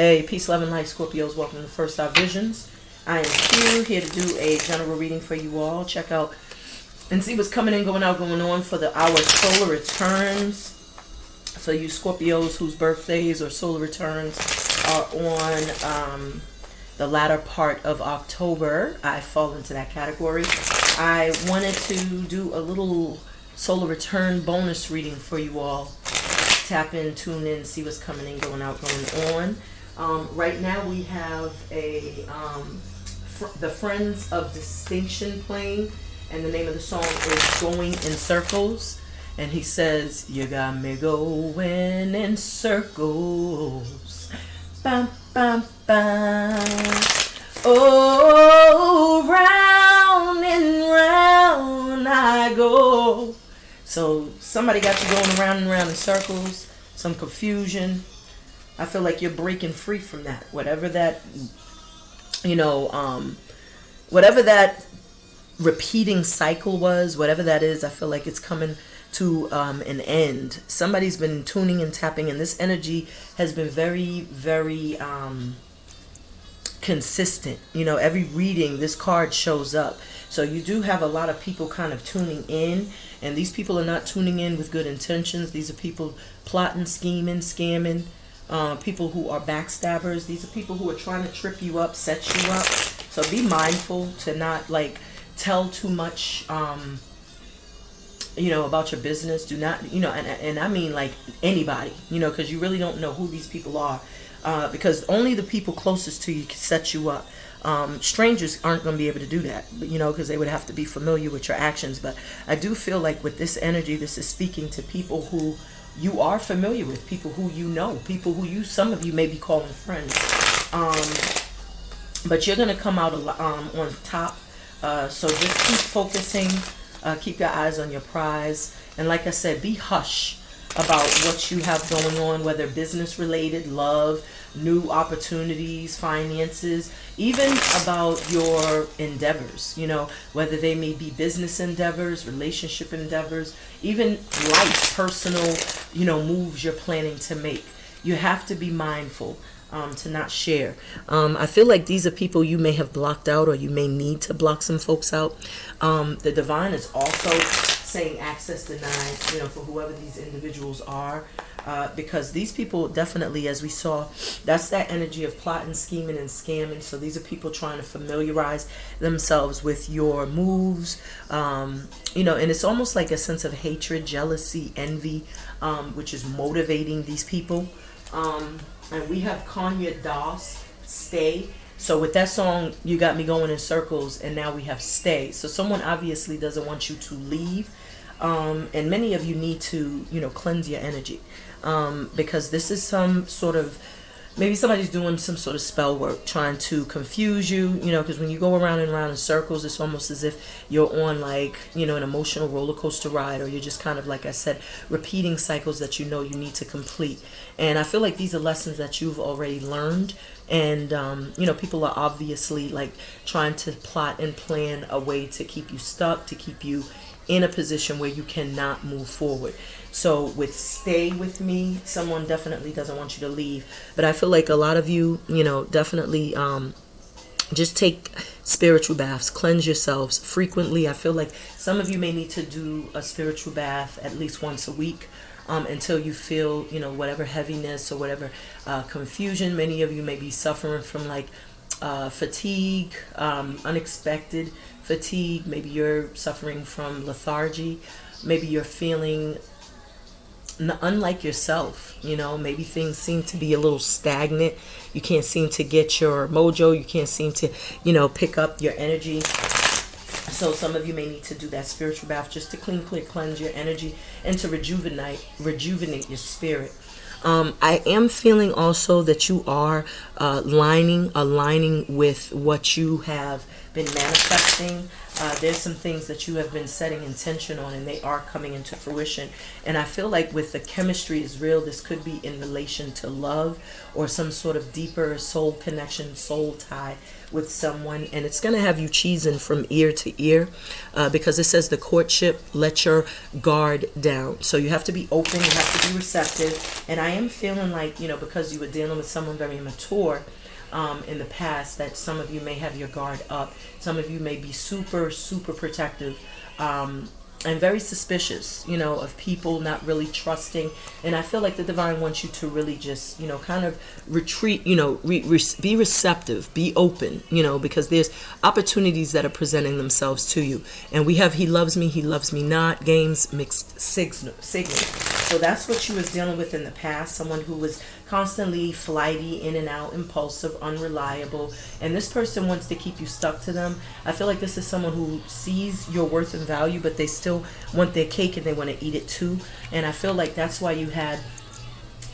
Hey, peace, love, and light, Scorpios. Welcome to First Star Visions. I am Q, here to do a general reading for you all. Check out and see what's coming in, going out, going on for the our solar returns. For you Scorpios whose birthdays or solar returns are on um, the latter part of October, I fall into that category. I wanted to do a little solar return bonus reading for you all. Tap in, tune in, see what's coming in, going out, going on. Um, right now we have a um, fr- the Friends of Distinction playing, and the name of the song is "Going in Circles." And he says, "You got me going in circles, bam, bam, bam. Oh, round and round I go." So somebody got you going around and around in circles, some confusion I feel like you're breaking free from that. Whatever that, you know, um, whatever that repeating cycle was, whatever that is, I feel like it's coming to um, an end. Somebody's been tuning and tapping, and this energy has been very, very um, consistent. You know, every reading, this card shows up. So you do have a lot of people kind of tuning in, and these people are not tuning in with good intentions. These are people plotting, scheming, scamming uh, people who are backstabbers. These are people who are trying to trip you up, set you up. So be mindful to not like tell too much, um, you know, about your business. Do not, you know, and, and I mean like anybody, you know, because you really don't know who these people are. Uh, because only the people closest to you can set you up. Um, strangers aren't going to be able to do that, but, you know, because they would have to be familiar with your actions. But I do feel like with this energy, this is speaking to people who you are familiar with, people who you know, people who you, some of you may be calling friends. Um, but you're going to come out um, on top. Uh, so just keep focusing, uh, keep your eyes on your prize. And like I said, be hush about what you have going on, whether business related, love, new opportunities, finances, even about your endeavors, you know, whether they may be business endeavors, relationship endeavors, even life, personal, you know, moves you're planning to make. You have to be mindful um, to not share. Um, I feel like these are people you may have blocked out or you may need to block some folks out. Um, the divine is also saying access denied, you know, for whoever these individuals are. Uh, because these people definitely, as we saw, that's that energy of plotting, scheming, and scamming. So these are people trying to familiarize themselves with your moves, um, you know, and it's almost like a sense of hatred, jealousy, envy, um, which is motivating these people. Um, and we have Kanye Das, Stay. So with that song, you got me going in circles, and now we have Stay. So someone obviously doesn't want you to leave. Um, and many of you need to, you know, cleanse your energy um, because this is some sort of maybe somebody's doing some sort of spell work trying to confuse you you know because when you go around and around in circles it's almost as if you're on like you know an emotional roller coaster ride or you're just kind of like i said repeating cycles that you know you need to complete and i feel like these are lessons that you've already learned and um, you know people are obviously like trying to plot and plan a way to keep you stuck to keep you in a position where you cannot move forward so with stay with me, someone definitely doesn't want you to leave. But I feel like a lot of you, you know, definitely um, just take spiritual baths, cleanse yourselves frequently. I feel like some of you may need to do a spiritual bath at least once a week. Um, until you feel, you know, whatever heaviness or whatever uh, confusion. Many of you may be suffering from like uh, fatigue, um, unexpected fatigue. Maybe you're suffering from lethargy. Maybe you're feeling unlike yourself you know maybe things seem to be a little stagnant you can't seem to get your mojo you can't seem to you know pick up your energy so some of you may need to do that spiritual bath just to clean clear cleanse your energy and to rejuvenate rejuvenate your spirit. Um, I am feeling also that you are uh, lining, aligning with what you have been manifesting. uh, there's some things that you have been setting intention on and they are coming into fruition. And i feel like with the chemistry is real this could be in relation to love or some sort of deeper soul connection soul tie with someone and it's going to have you cheesing from ear to ear uh, because it says the courtship let your guard down so you have to be open you have to be receptive and i am feeling like you know because you were dealing with someone very mature um, in the past that some of you may have your guard up. Some of you may be super, super protective. Um, and very suspicious, you know, of people not really trusting. And I feel like the divine wants you to really just, you know, kind of retreat, you know, re, re, be receptive, be open, you know, because there's opportunities that are presenting themselves to you. And we have He Loves Me, He Loves Me Not games, mixed signal. signal. So that's what you was dealing with in the past. Someone who was constantly flighty, in and out, impulsive, unreliable, and this person wants to keep you stuck to them. I feel like this is someone who sees your worth and value, but they still want their cake and they want to eat it too. And I feel like that's why you had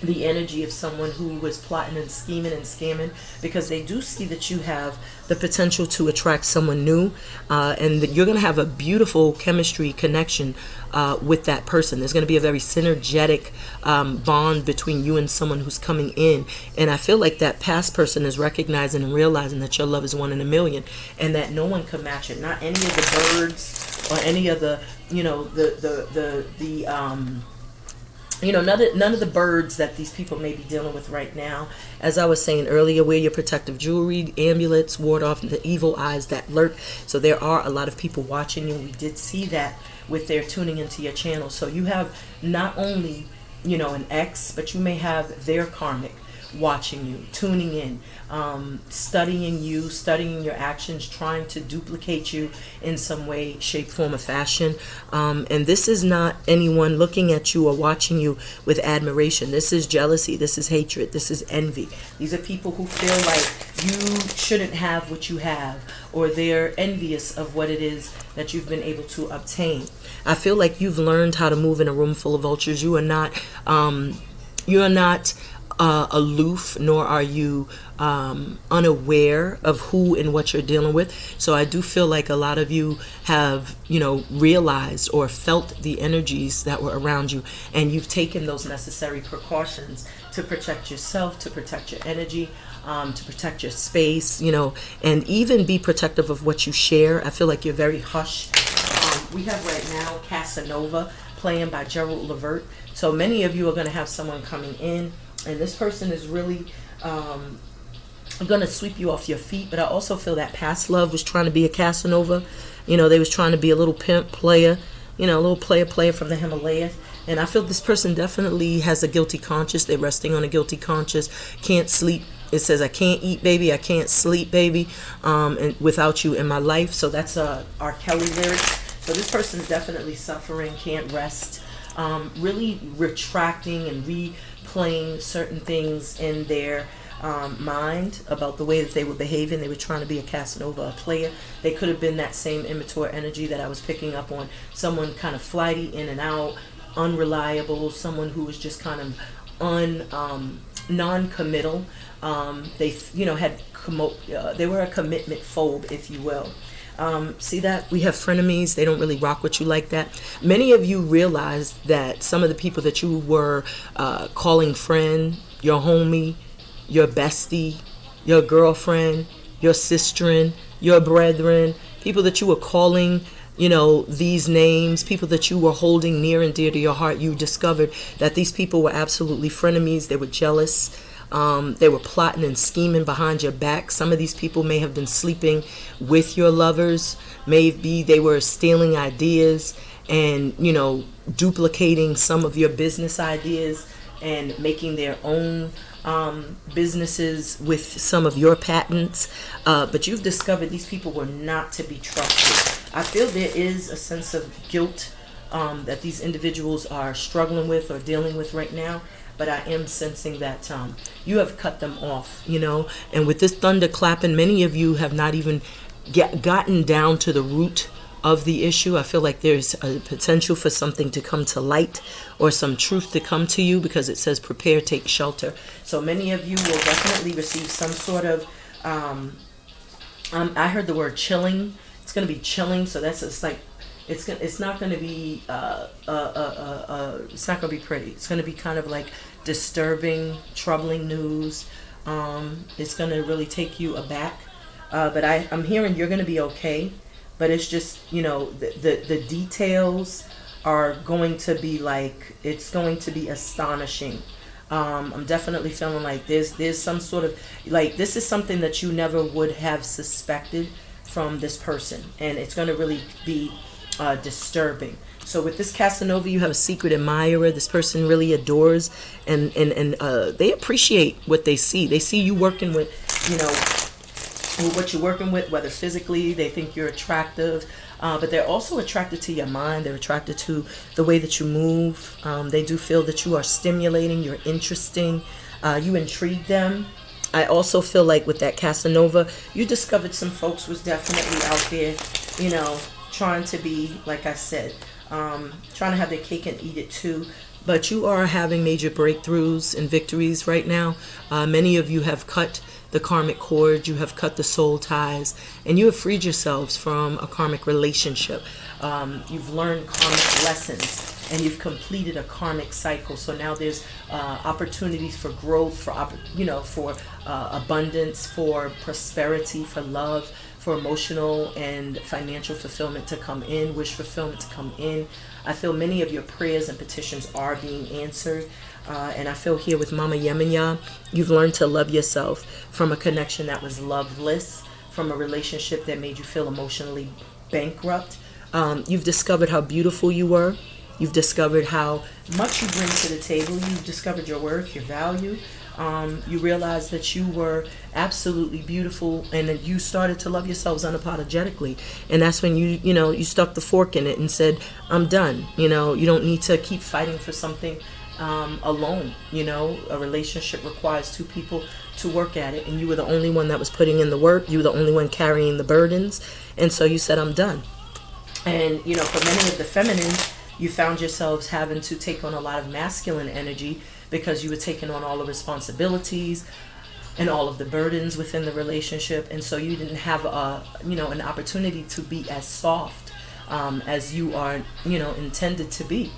the energy of someone who was plotting and scheming and scamming because they do see that you have the potential to attract someone new uh, and that you're going to have a beautiful chemistry connection uh, with that person. There's going to be a very synergetic um, bond between you and someone who's coming in and i feel like that past person is recognizing and realizing that your love is one in a million and that no one can match it. Not any of the birds or any of the you know the the the the um you know none of, none of the birds that these people may be dealing with right now. As i was saying earlier wear your protective jewelry amulets ward off the evil eyes that lurk. So there are a lot of people watching you. We did see that with their tuning into your channel. So you have not only you know an ex but you may have their karmic watching you, tuning in, um, studying you, studying your actions, trying to duplicate you in some way, shape, form, or fashion. Um, and this is not anyone looking at you or watching you with admiration. This is jealousy. This is hatred. This is envy. These are people who feel like you shouldn't have what you have or they're envious of what it is that you've been able to obtain. I feel like you've learned how to move in a room full of vultures. You are not, um, you are not uh, aloof, nor are you um, unaware of who and what you're dealing with. So I do feel like a lot of you have, you know, realized or felt the energies that were around you, and you've taken those necessary precautions to protect yourself, to protect your energy, um, to protect your space, you know, and even be protective of what you share. I feel like you're very hush. Um, we have right now Casanova playing by Gerald Levert. So many of you are going to have someone coming in and this person is really um, going to sweep you off your feet. But I also feel that past love was trying to be a Casanova. You know, they was trying to be a little pimp player, you know, a little player player from the Himalayas. And I feel this person definitely has a guilty conscience. They're resting on a guilty conscience. Can't sleep. It says, I can't eat, baby. I can't sleep, baby, um, and without you in my life. So that's a R. Kelly lyric. So this person definitely suffering, can't rest. Um, really retracting and re playing certain things in their um, mind about the way that they were behaving. They were trying to be a Casanova, a player. They could have been that same immature energy that I was picking up on. Someone kind of flighty, in and out, unreliable. Someone who was just kind of un um, non-committal. Um, they, you know, had uh, they were a commitment phobe, if you will. Um, see that? We have frenemies. They don't really rock with you like that. Many of you realize that some of the people that you were uh, calling friend, your homie, your bestie, your girlfriend, your sisterin, your brethren, people that you were calling you know, these names, people that you were holding near and dear to your heart, you discovered that these people were absolutely frenemies. They were jealous. Um, they were plotting and scheming behind your back. Some of these people may have been sleeping with your lovers. Maybe they were stealing ideas and, you know, duplicating some of your business ideas and making their own um, businesses with some of your patents. Uh, but you've discovered these people were not to be trusted. I feel there is a sense of guilt um, that these individuals are struggling with or dealing with right now but I am sensing that um, you have cut them off, you know. And with this thunder clapping, many of you have not even get, gotten down to the root of the issue. I feel like there's a potential for something to come to light or some truth to come to you because it says prepare, take shelter. So many of you will definitely receive some sort of, um, um, I heard the word chilling it's gonna be chilling. So that's just like it's gonna it's not gonna be uh, uh, uh, uh, uh, it's not gonna be pretty. It's gonna be kind of like disturbing, troubling news. Um, it's gonna really take you aback. Uh, but I I'm hearing you're gonna be okay. But it's just you know the the, the details are going to be like it's going to be astonishing. Um, I'm definitely feeling like there's there's some sort of like this is something that you never would have suspected from this person, and it's going to really be uh, disturbing. So with this Casanova, you have a secret admirer. This person really adores and and and uh, they appreciate what they see. They see you working with, you know, with what you're working with, whether physically they think you're attractive, uh, but they're also attracted to your mind. They're attracted to the way that you move. Um, they do feel that you are stimulating. You're interesting. Uh, you intrigue them. I also feel like with that Casanova, you discovered some folks was definitely out there, you know, trying to be, like I said, um, trying to have their cake and eat it too. But you are having major breakthroughs and victories right now. Uh, many of you have cut the karmic cord, you have cut the soul ties, and you have freed yourselves from a karmic relationship. Um, you've learned karmic lessons and you've completed a karmic cycle. So now there's uh, opportunities for growth, for you know, for uh, abundance, for prosperity, for love, for emotional and financial fulfillment to come in, wish fulfillment to come in. I feel many of your prayers and petitions are being answered. Uh, and I feel here with Mama Yemenya, you've learned to love yourself from a connection that was loveless, from a relationship that made you feel emotionally bankrupt. Um, you've discovered how beautiful you were. You've discovered how much you bring to the table. You've discovered your worth, your value um, you realize that you were absolutely beautiful and you started to love yourselves unapologetically. And that's when you you know you stuck the fork in it and said i'm done. You know you don't need to keep fighting for something um, alone you know? A relationship requires two people to work at it and you were the only one that was putting in the work. You were the only one carrying the burdens. And so you said i'm done. And you know for many of the feminines you found yourselves having to take on a lot of masculine energy because you were taking on all the responsibilities and all of the burdens within the relationship and so you didn't have a you know an opportunity to be as soft um, as you are you know intended to be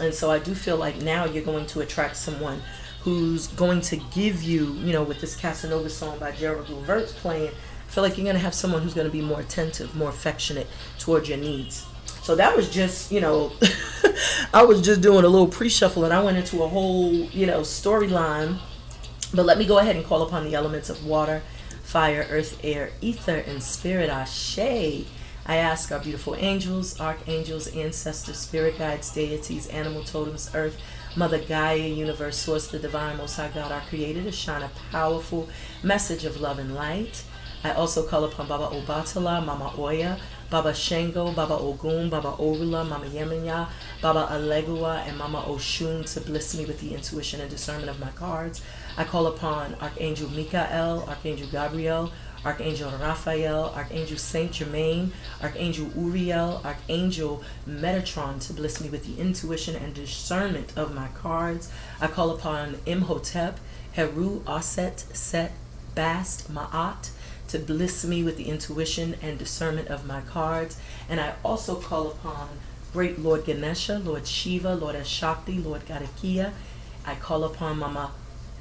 and so i do feel like now you're going to attract someone who's going to give you you know with this casanova song by gerald levert playing i feel like you're going to have someone who's going to be more attentive more affectionate towards your needs so that was just, you know, I was just doing a little pre-shuffle and I went into a whole, you know, storyline. But let me go ahead and call upon the elements of water, fire, earth, air, ether, and spirit. Ashe. I ask our beautiful angels, archangels, ancestors, spirit guides, deities, animal totems, earth, Mother Gaia, universe, source, the divine, most high God, our creator, to shine a powerful message of love and light. I also call upon Baba Obatala, Mama Oya, Baba Shango, Baba Ogun, Baba Orula, Mama Yemenya, Baba Alegua, and Mama Oshun to bless me with the intuition and discernment of my cards. I call upon Archangel Michael, Archangel Gabriel, Archangel Raphael, Archangel Saint Germain, Archangel Uriel, Archangel Metatron to bless me with the intuition and discernment of my cards. I call upon Imhotep, Heru, Aset, Set, Bast, Ma'at, to bless me with the intuition and discernment of my cards. And I also call upon great Lord Ganesha, Lord Shiva, Lord Ashakti, Lord Gadakia. I call upon Mama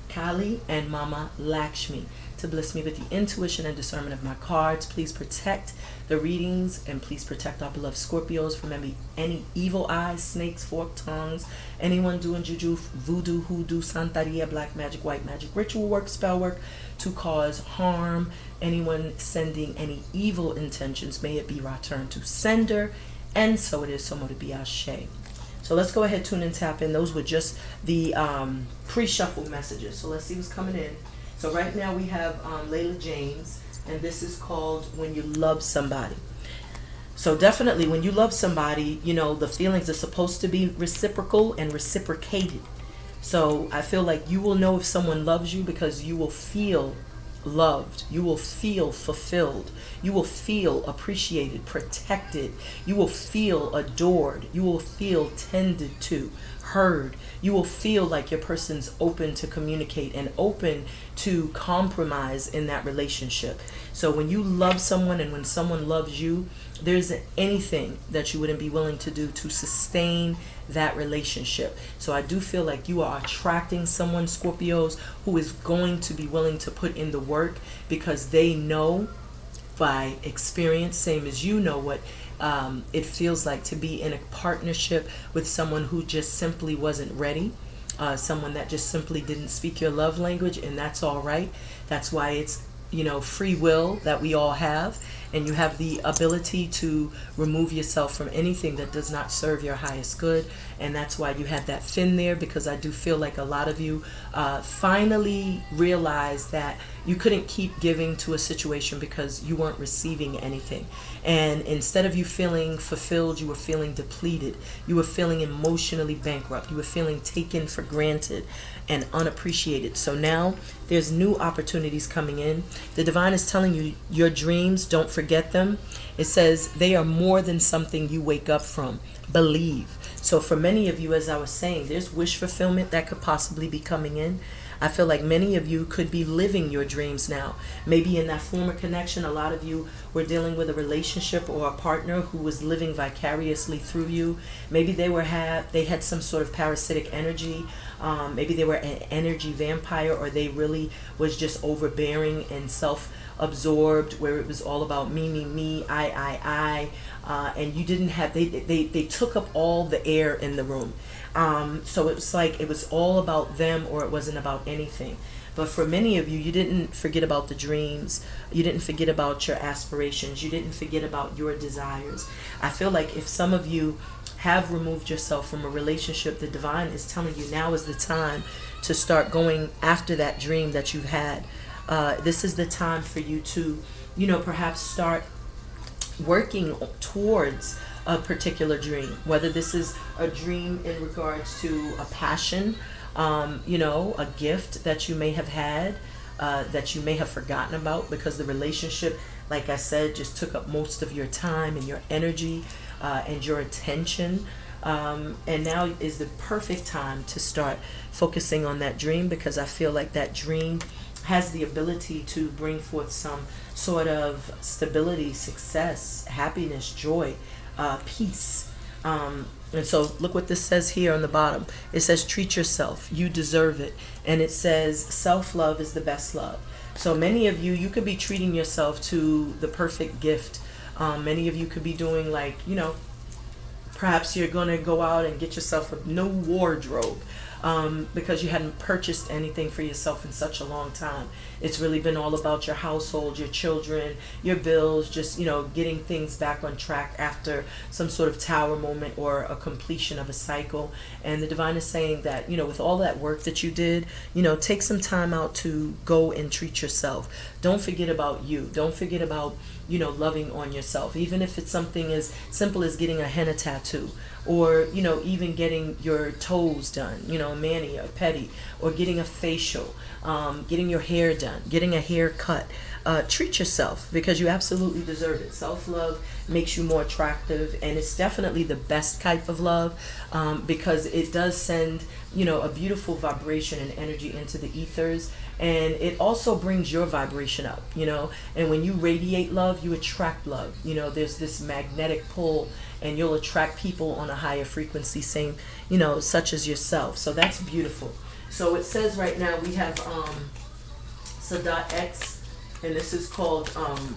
Kali and Mama Lakshmi to bless me with the intuition and discernment of my cards. Please protect the readings and please protect our beloved Scorpios from any, any evil eyes, snakes, forked tongues, anyone doing juju, voodoo, hoodoo, santeria, black magic, white magic, ritual work, spell work to cause harm, anyone sending any evil intentions, may it be returned to sender, and so it is, so mote be ashe. So let's go ahead, tune and tap in. Those were just the um, pre-shuffle messages. So let's see what's coming in. So right now we have um, Layla James, and this is called When You Love Somebody. So definitely when you love somebody, you know, the feelings are supposed to be reciprocal and reciprocated. So I feel like you will know if someone loves you because you will feel loved. You will feel fulfilled. You will feel appreciated, protected. You will feel adored. You will feel tended to, heard. You will feel like your person's open to communicate and open to compromise in that relationship. So when you love someone and when someone loves you, there isn't anything that you wouldn't be willing to do to sustain that relationship. So I do feel like you are attracting someone, Scorpios, who is going to be willing to put in the work because they know by experience, same as you know what um, it feels like to be in a partnership with someone who just simply wasn't ready. Uh, someone that just simply didn't speak your love language, and that's all right. That's why it's you know free will that we all have and you have the ability to remove yourself from anything that does not serve your highest good and that's why you have that fin there because i do feel like a lot of you uh, finally realize that you couldn't keep giving to a situation because you weren't receiving anything. And instead of you feeling fulfilled you were feeling depleted. You were feeling emotionally bankrupt. You were feeling taken for granted and unappreciated. So now there's new opportunities coming in. The divine is telling you your dreams, don't forget them. It says they are more than something you wake up from. Believe. So for many of you, as I was saying, there's wish fulfillment that could possibly be coming in. I feel like many of you could be living your dreams now. Maybe in that former connection, a lot of you were dealing with a relationship or a partner who was living vicariously through you. Maybe they were had they had some sort of parasitic energy. Um, maybe they were an energy vampire, or they really was just overbearing and self absorbed where it was all about me me me i i i uh, and you didn't have they, they they took up all the air in the room um, so it was like it was all about them or it wasn't about anything. But for many of you you didn't forget about the dreams. You didn't forget about your aspirations. You didn't forget about your desires. I feel like if some of you have removed yourself from a relationship the divine is telling you now is the time to start going after that dream that you've had. Uh, this is the time for you to, you know, perhaps start working towards a particular dream, whether this is a dream in regards to a passion, um, you know, a gift that you may have had, uh, that you may have forgotten about because the relationship, like I said, just took up most of your time and your energy uh, and your attention. Um, and now is the perfect time to start focusing on that dream because I feel like that dream has the ability to bring forth some sort of stability, success, happiness, joy, uh, peace. Um, and so look what this says here on the bottom. It says, treat yourself. You deserve it. And it says, self love is the best love. So many of you, you could be treating yourself to the perfect gift. Um, many of you could be doing like, you know, perhaps you're going to go out and get yourself a new wardrobe um, because you hadn't purchased anything for yourself in such a long time. It's really been all about your household, your children, your bills, just, you know, getting things back on track after some sort of tower moment or a completion of a cycle. And the divine is saying that, you know, with all that work that you did, you know, take some time out to go and treat yourself. Don't forget about you. Don't forget about, you know, loving on yourself. Even if it's something as simple as getting a henna tattoo or you know even getting your toes done you know mani or pedi or getting a facial um, getting your hair done getting a haircut. Uh, treat yourself because you absolutely deserve it. Self-love makes you more attractive and it's definitely the best type of love um, because it does send you know a beautiful vibration and energy into the ethers and it also brings your vibration up you know? And when you radiate love you attract love. You know there's this magnetic pull and you'll attract people on a higher frequency same you know such as yourself. So that's beautiful. So it says right now we have um Sadat X and this is called um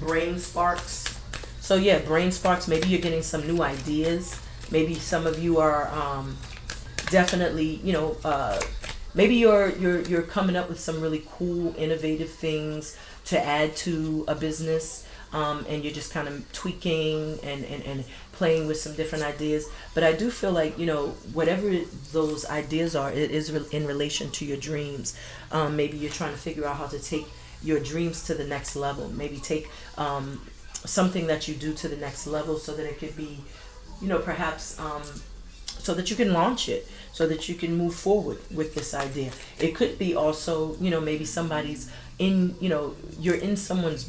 brain sparks. So yeah brain sparks maybe you're getting some new ideas. Maybe some of you are um definitely you know uh maybe you're you're you're coming up with some really cool innovative things to add to a business um, and you're just kind of tweaking and, and, and playing with some different ideas. But i do feel like you know whatever those ideas are it is in relation to your dreams. Um, maybe you're trying to figure out how to take your dreams to the next level. Maybe take um, something that you do to the next level so that it could be you know perhaps um, so that you can launch it so that you can move forward with this idea. It could be also you know maybe somebody's in you know you're in someone's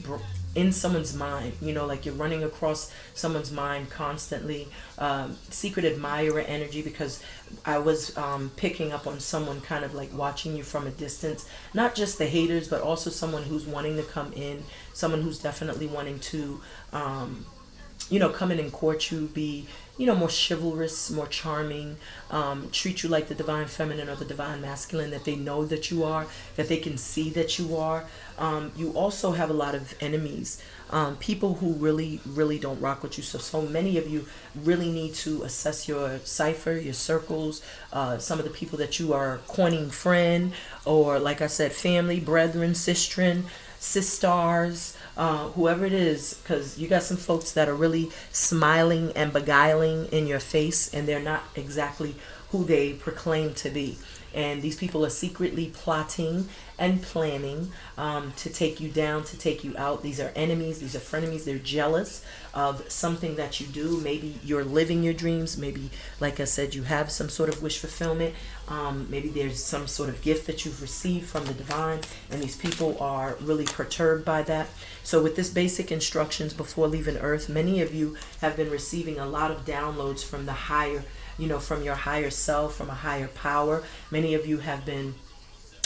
in someone's mind you know like you're running across someone's mind constantly um, secret admirer energy because i was um, picking up on someone kind of like watching you from a distance not just the haters but also someone who's wanting to come in someone who's definitely wanting to um, you know come in and court you be you know, more chivalrous, more charming, um, treat you like the divine feminine or the divine masculine that they know that you are, that they can see that you are. Um, you also have a lot of enemies, um, people who really, really don't rock with you. So, so many of you really need to assess your cipher, your circles, uh, some of the people that you are coining friend, or like I said, family, brethren, sistren sisters, uh, whoever it is, because you got some folks that are really smiling and beguiling in your face, and they're not exactly who they proclaim to be and these people are secretly plotting and planning um, to take you down, to take you out. These are enemies, these are frenemies. They're jealous of something that you do. Maybe you're living your dreams. Maybe, like I said, you have some sort of wish fulfillment. Um, maybe there's some sort of gift that you've received from the divine, and these people are really perturbed by that. So, with this basic instructions before leaving Earth, many of you have been receiving a lot of downloads from the higher you know, from your higher self, from a higher power. Many of you have been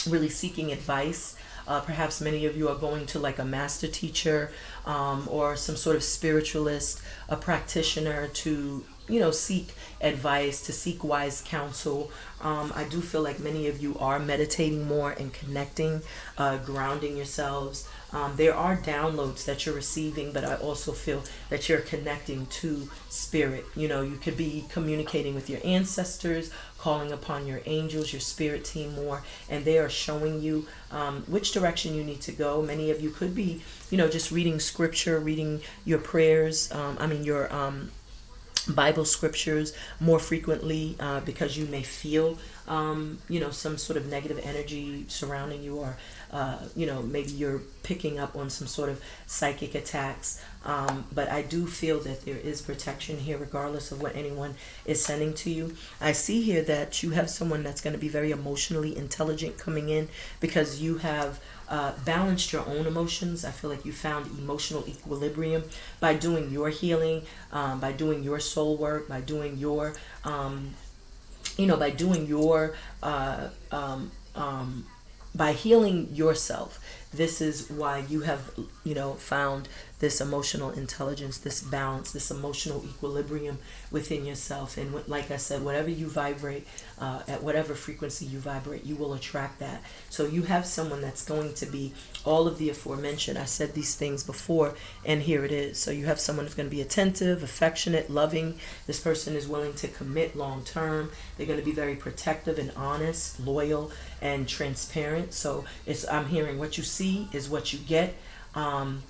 really seeking advice. Uh, perhaps many of you are going to like a master teacher um, or some sort of spiritualist, a practitioner to, you know, seek advice, to seek wise counsel. Um, I do feel like many of you are meditating more and connecting, uh, grounding yourselves. Um, there are downloads that you're receiving, but I also feel that you're connecting to spirit. You know, you could be communicating with your ancestors, calling upon your angels, your spirit team more, and they are showing you um, which direction you need to go. Many of you could be, you know, just reading scripture, reading your prayers. Um, I mean, your um, Bible scriptures more frequently uh, because you may feel, um, you know, some sort of negative energy surrounding you, or uh, you know, maybe you're picking up on some sort of psychic attacks. Um, but I do feel that there is protection here, regardless of what anyone is sending to you. I see here that you have someone that's going to be very emotionally intelligent coming in because you have uh, balanced your own emotions. I feel like you found emotional equilibrium by doing your healing, um, by doing your soul work, by doing your, um, you know, by doing your, uh, um, um by healing yourself this is why you have you know found this emotional intelligence this balance this emotional equilibrium within yourself. And like i said whatever you vibrate uh, at whatever frequency you vibrate you will attract that. So you have someone that's going to be all of the aforementioned. I said these things before and here it is. So you have someone who's going to be attentive affectionate loving. This person is willing to commit long term they're going to be very protective and honest loyal and transparent. So it's i'm hearing what you see is what you get. Um,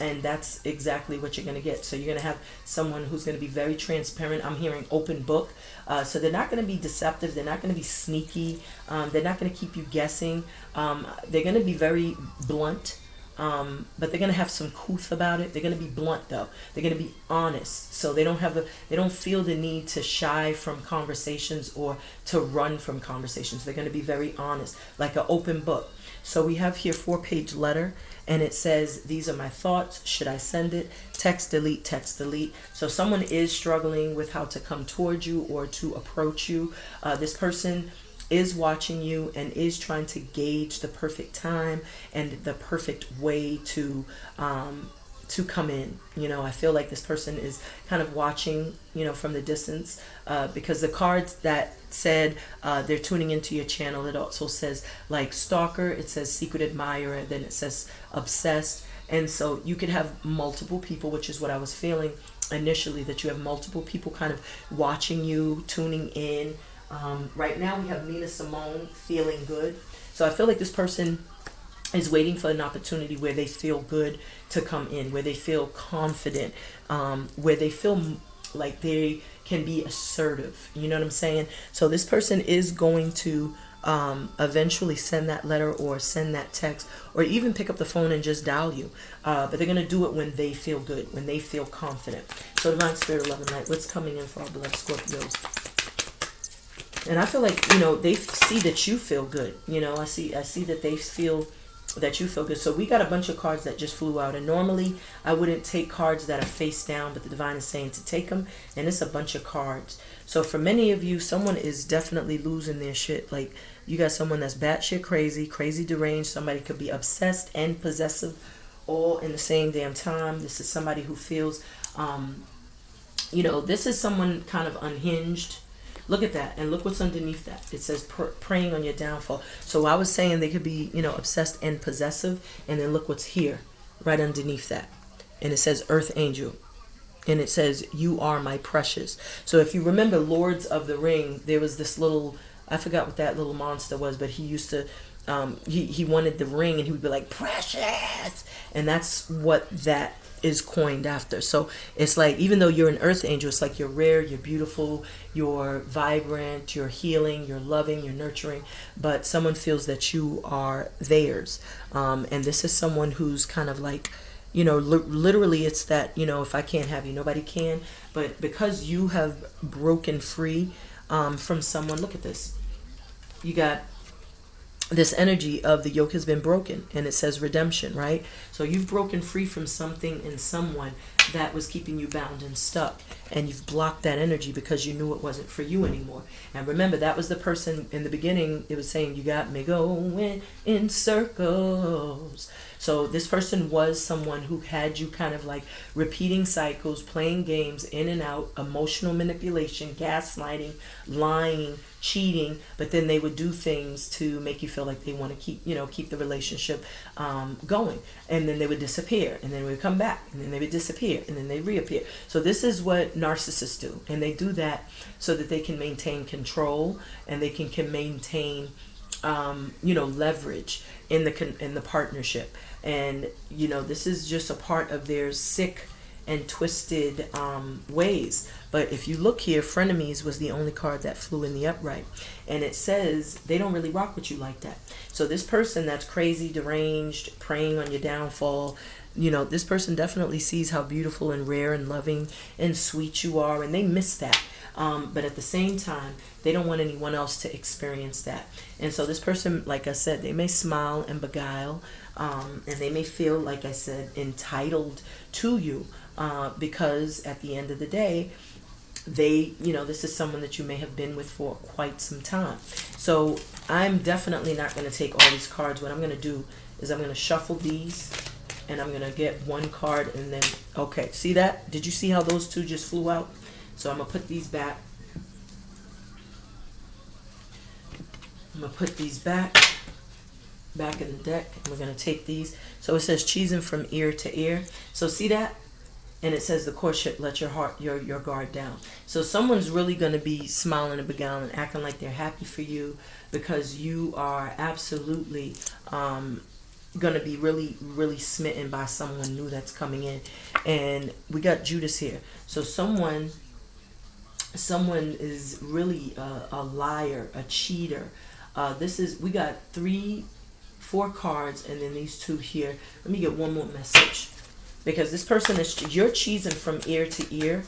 and that's exactly what you're going to get so you're going to have someone who's going to be very transparent i'm hearing open book uh, so they're not going to be deceptive they're not going to be sneaky um, they're not going to keep you guessing um, they're going to be very blunt um, but they're gonna have some couth about it. They're gonna be blunt though. They're gonna be honest, so they don't have a they don't feel the need to shy from conversations or to run from conversations. They're gonna be very honest, like an open book. So we have here four page letter and it says these are my thoughts. Should i send it? Text delete text delete. So someone is struggling with how to come towards you or to approach you uh, this person is watching you and is trying to gauge the perfect time and the perfect way to um, to come in. You know, I feel like this person is kind of watching, you know, from the distance uh, because the cards that said uh, they're tuning into your channel, it also says like stalker, it says secret admirer, then it says obsessed. And so you could have multiple people, which is what I was feeling initially, that you have multiple people kind of watching you, tuning in, um, right now we have Nina Simone feeling good. So I feel like this person is waiting for an opportunity where they feel good to come in, where they feel confident, um, where they feel like they can be assertive. You know what I'm saying? So this person is going to um, eventually send that letter or send that text or even pick up the phone and just dial you. Uh, but they're going to do it when they feel good, when they feel confident. So Divine Spirit, Love and Light, what's coming in for our beloved Scorpios? and I feel like you know they see that you feel good. You know, I see I see that they feel that you feel good. So we got a bunch of cards that just flew out. And normally I wouldn't take cards that are face down, but the divine is saying to take them. And it's a bunch of cards. So for many of you, someone is definitely losing their shit. Like you got someone that's batshit crazy, crazy deranged. Somebody could be obsessed and possessive all in the same damn time. This is somebody who feels, um, you know, this is someone kind of unhinged Look at that, and look what's underneath that. It says pr- on your downfall. So I was saying they could be, you know, obsessed and possessive, and then look what's here, right underneath that, and it says Earth Angel, and it says you are my precious. So if you remember Lords of the Ring, there was this little, I forgot what that little monster was, but he used to. Um, he, he wanted the ring and he would be like precious and that's what that is coined after. So it's like even though you're an earth angel, it's like you're rare, you're beautiful, you're vibrant, you're healing, you're loving, you're nurturing, but someone feels that you are theirs. Um, and this is someone who's kind of like, you know, li- literally it's that, you know, if I can't have you, nobody can. But because you have broken free um, from someone, look at this. You got this energy of the yoke has been broken and it says redemption right? So you've broken free from something and someone that was keeping you bound and stuck and you've blocked that energy because you knew it wasn't for you anymore. And remember that was the person in the beginning it was saying you got me going in circles so this person was someone who had you kind of like repeating cycles playing games in and out emotional manipulation gaslighting lying cheating, but then they would do things to make you feel like they want to keep, you know, keep the relationship um, going. And then they would disappear, and then we would come back, and then they would disappear, and then they reappear. So this is what narcissists do, and they do that so that they can maintain control and they can, can maintain, um, you know, leverage in the in the partnership. And you know, this is just a part of their sick and twisted um, ways. But if you look here, Frenemies was the only card that flew in the upright. And it says they don't really rock with you like that. So this person that's crazy, deranged, preying on your downfall, you know, this person definitely sees how beautiful and rare and loving and sweet you are. And they miss that. Um, but at the same time, they don't want anyone else to experience that. And so this person, like I said, they may smile and beguile, um, and they may feel, like I said, entitled to you uh, because at the end of the day, they, you know, this is someone that you may have been with for quite some time. So I'm definitely not going to take all these cards. What I'm going to do is I'm going to shuffle these and I'm going to get one card and then, okay, see that? Did you see how those two just flew out? So I'm going to put these back. I'm going to put these back, back of the deck. We're going to take these. So it says cheesing from ear to ear. So see that? and it says the courtship let your heart your your guard down so someone's really going to be smiling and beguiling acting like they're happy for you because you are absolutely um, going to be really really smitten by someone new that's coming in and we got judas here so someone someone is really a, a liar a cheater uh, this is we got three four cards and then these two here. Let me get one more message. Because this person is you're cheesing from ear to ear.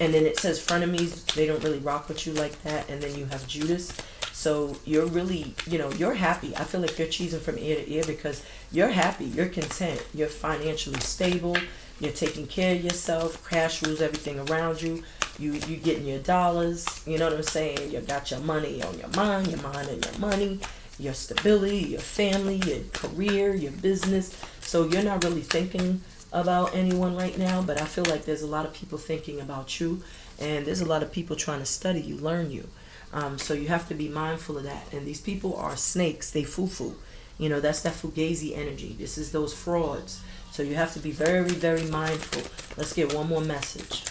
And then it says frenemies they don't really rock with you like that. And then you have judas. So you're really you know you're happy. I feel like you're cheesing from ear to ear because you're happy. You're content. You're financially stable. You're taking care of yourself. Cash rules everything around you. You you getting your dollars. You know what i'm saying? You got your money on your mind your mind and your money your stability your family your career your business so you're not really thinking about anyone right now, but I feel like there's a lot of people thinking about you, and there's a lot of people trying to study you, learn you. Um, so you have to be mindful of that. And these people are snakes, they foo foo. You know, that's that fugazi energy. This is those frauds. So you have to be very, very mindful. Let's get one more message.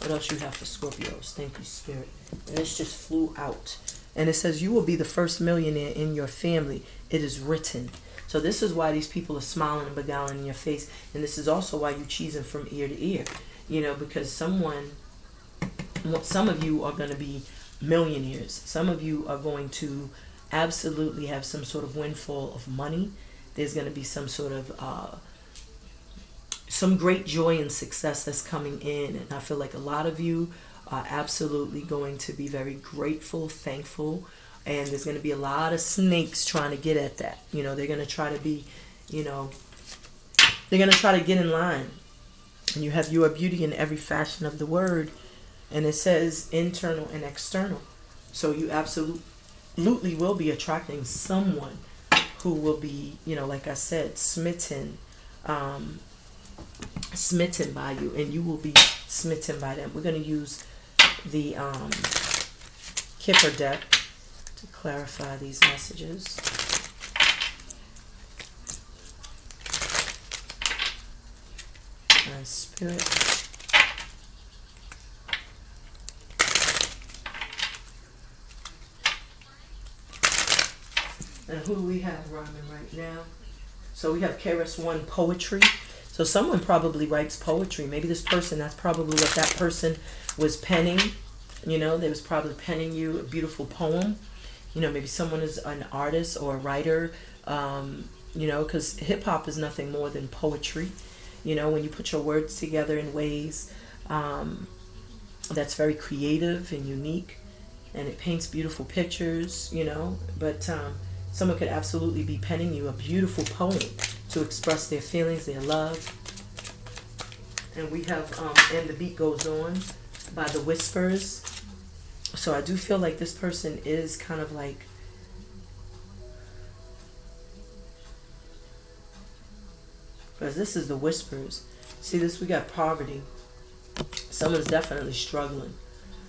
What else you have for Scorpios? Thank you, Spirit. And this just flew out. And it says, You will be the first millionaire in your family. It is written. So this is why these people are smiling and beguiling in your face, and this is also why you cheesing from ear to ear. You know, because someone, some of you are going to be millionaires. Some of you are going to absolutely have some sort of windfall of money. There's going to be some sort of uh, some great joy and success that's coming in, and I feel like a lot of you are absolutely going to be very grateful, thankful and there's going to be a lot of snakes trying to get at that. You know, they're going to try to be, you know, they're going to try to get in line. And you have your beauty in every fashion of the word. And it says internal and external. So you absolutely will be attracting someone who will be, you know, like I said, smitten, um, smitten by you, and you will be smitten by them. We're going to use the um, Kipper deck to clarify these messages. And spirit. And who do we have rhyming right now? So we have KRS One poetry. So someone probably writes poetry. Maybe this person, that's probably what that person was penning. You know, they was probably penning you a beautiful poem. You know, maybe someone is an artist or a writer. Um, you know, because hip hop is nothing more than poetry. You know, when you put your words together in ways um, that's very creative and unique, and it paints beautiful pictures. You know, but um, Someone could absolutely be penning you a beautiful poem to express their feelings, their love. And we have, um, and the beat goes on by the whispers. So I do feel like this person is kind of like because this is the whispers. See this we got poverty. Someone's definitely struggling.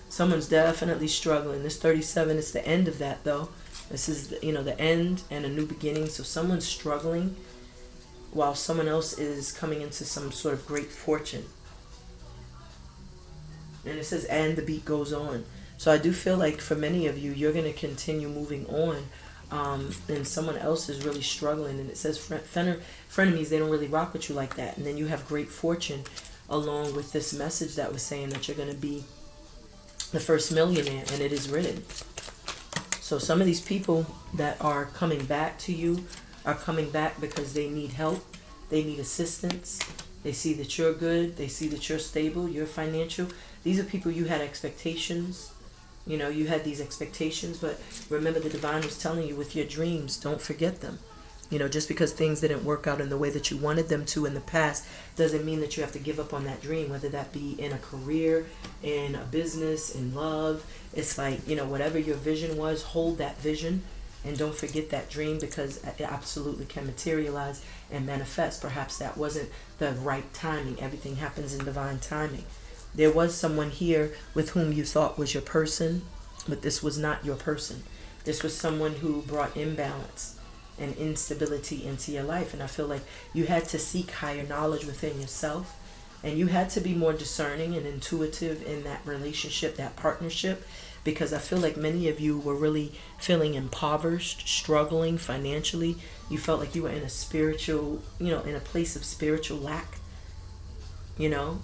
Someone's definitely struggling. This 37 is the end of that though. This is, you know, the end and a new beginning. So someone's struggling while someone else is coming into some sort of great fortune. And it says, and the beat goes on. So I do feel like for many of you, you're going to continue moving on. Um, and someone else is really struggling. And it says, frenemies, they don't really rock with you like that. And then you have great fortune along with this message that was saying that you're going to be the first millionaire. And it is written. So some of these people that are coming back to you are coming back because they need help, they need assistance, they see that you're good, they see that you're stable, you're financial. These are people you had expectations. You know, you had these expectations, but remember the divine was telling you with your dreams, don't forget them. You know, just because things didn't work out in the way that you wanted them to in the past doesn't mean that you have to give up on that dream, whether that be in a career, in a business, in love. It's like, you know, whatever your vision was, hold that vision and don't forget that dream because it absolutely can materialize and manifest. Perhaps that wasn't the right timing. Everything happens in divine timing. There was someone here with whom you thought was your person, but this was not your person. This was someone who brought imbalance and instability into your life. And I feel like you had to seek higher knowledge within yourself. And you had to be more discerning and intuitive in that relationship, that partnership, because I feel like many of you were really feeling impoverished, struggling financially. You felt like you were in a spiritual, you know, in a place of spiritual lack, you know.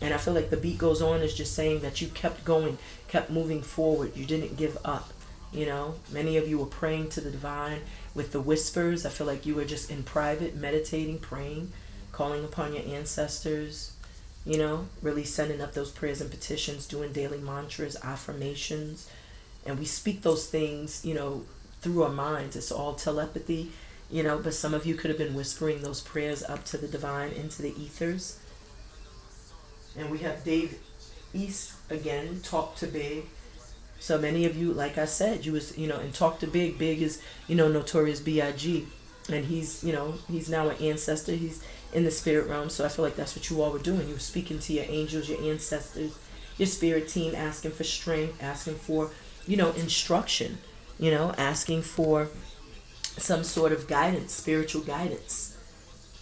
And I feel like the beat goes on is just saying that you kept going, kept moving forward. You didn't give up, you know. Many of you were praying to the divine with the whispers. I feel like you were just in private, meditating, praying, calling upon your ancestors, you know, really sending up those prayers and petitions, doing daily mantras, affirmations. And we speak those things, you know, through our minds. It's all telepathy, you know, but some of you could have been whispering those prayers up to the divine, into the ethers. And we have Dave East again, talk to big so many of you, like I said, you was you know, and talk to Big. Big is you know notorious B.I.G. And he's you know he's now an ancestor. He's in the spirit realm. So I feel like that's what you all were doing. You were speaking to your angels, your ancestors, your spirit team, asking for strength, asking for you know instruction, you know, asking for some sort of guidance, spiritual guidance.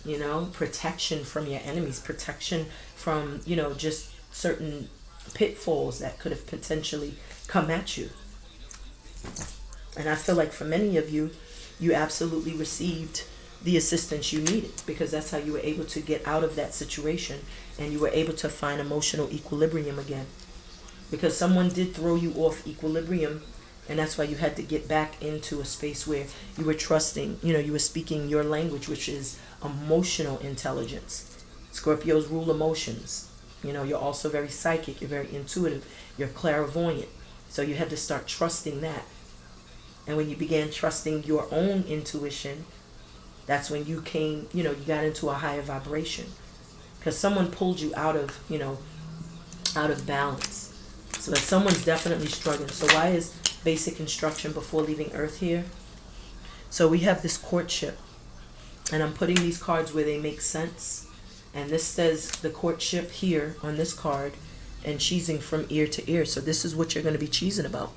You know, protection from your enemies, protection from you know just certain pitfalls that could have potentially come at you. And I feel like for many of you, you absolutely received the assistance you needed because that's how you were able to get out of that situation and you were able to find emotional equilibrium again. Because someone did throw you off equilibrium and that's why you had to get back into a space where you were trusting, you know, you were speaking your language, which is emotional intelligence. Scorpios rule emotions. You know, you're also very psychic, you're very intuitive, you're clairvoyant. So you had to start trusting that. And when you began trusting your own intuition, that's when you came, you know, you got into a higher vibration. Because someone pulled you out of, you know, out of balance. So that someone's definitely struggling. So why is basic instruction before leaving Earth here? So we have this courtship. And I'm putting these cards where they make sense. And this says the courtship here on this card and cheesing from ear to ear. So this is what you're going to be cheesing about.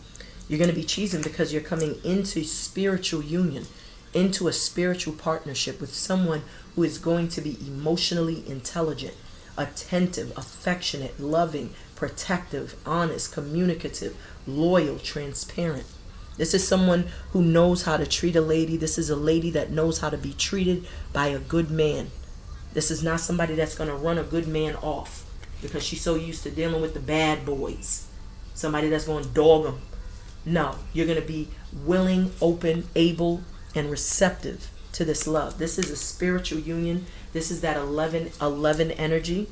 You're going to be cheesing because you're coming into spiritual union, into a spiritual partnership with someone who is going to be emotionally intelligent, attentive, affectionate, loving, protective, honest, communicative, loyal, transparent. This is someone who knows how to treat a lady. This is a lady that knows how to be treated by a good man. This is not somebody that's going to run a good man off because she's so used to dealing with the bad boys. Somebody that's going to dog them. No, you're going to be willing, open, able, and receptive to this love. This is a spiritual union. This is that 11 11 energy.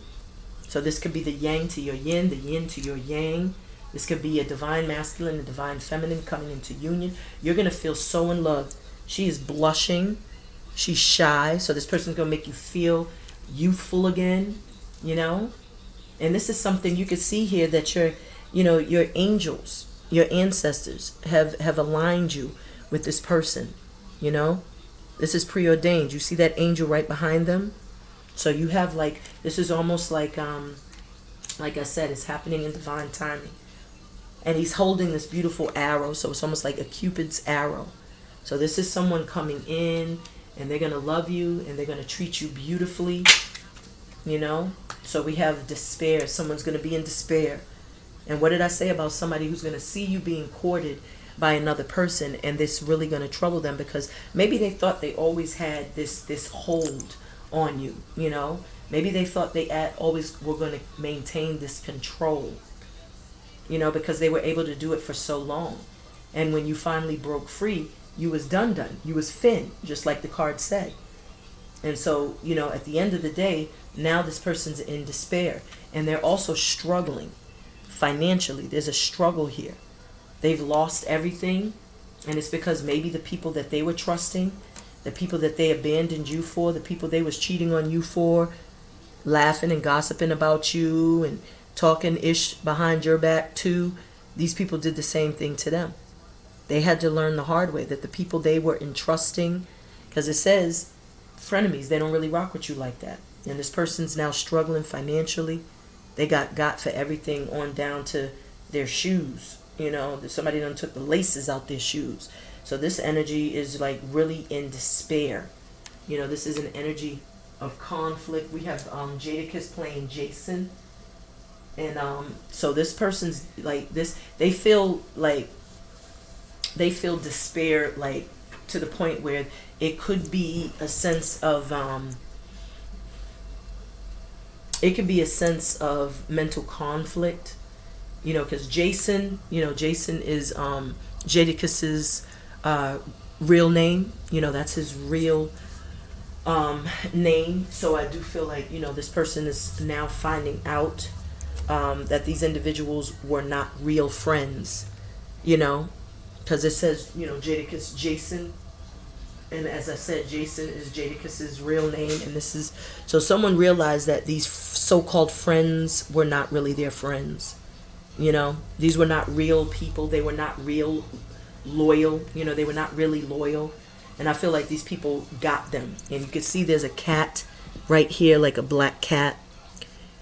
So this could be the yang to your yin, the yin to your yang. This could be a divine masculine, a divine feminine coming into union. You're going to feel so in love. She is blushing. She's shy. So this person's going to make you feel youthful again, you know? And this is something you can see here that your, you know, your angels, your ancestors have have aligned you with this person, you know? This is preordained. You see that angel right behind them? So you have like this is almost like um like I said, it's happening in divine timing. And he's holding this beautiful arrow, so it's almost like a cupid's arrow. So this is someone coming in and they're going to love you and they're going to treat you beautifully you know? So we have despair. Someone's going to be in despair. And what did i say about somebody who's going to see you being courted by another person and this really going to trouble them? Because maybe they thought they always had this this hold on you you know? Maybe they thought they at, always were going to maintain this control you know because they were able to do it for so long. And when you finally broke free you was done done. You was fin just like the card said and so you know at the end of the day now this person's in despair and they're also struggling financially. There's a struggle here. They've lost everything and it's because maybe the people that they were trusting the people that they abandoned you for the people they was cheating on you for laughing and gossiping about you and talking ish behind your back too these people did the same thing to them they had to learn the hard way that the people they were entrusting because it says frenemies they don't really rock with you like that. And this person's now struggling financially. They got got for everything on down to their shoes you know? Somebody done took the laces out their shoes. So this energy is like really in despair. You know this is an energy of conflict. We have um jadakiss playing jason. And um so this person's like this they feel like they feel despair like to the point where it could be a sense of um it could be a sense of mental conflict you know because jason you know jason is um jadakiss's uh real name you know that's his real um name. So i do feel like you know this person is now finding out um that these individuals were not real friends you know because it says you know jadakiss jason and as I said, Jason is Jadakiss's real name, and this is so someone realized that these so-called friends were not really their friends. You know, these were not real people. They were not real loyal. You know, they were not really loyal, and I feel like these people got them. And you can see there's a cat right here, like a black cat,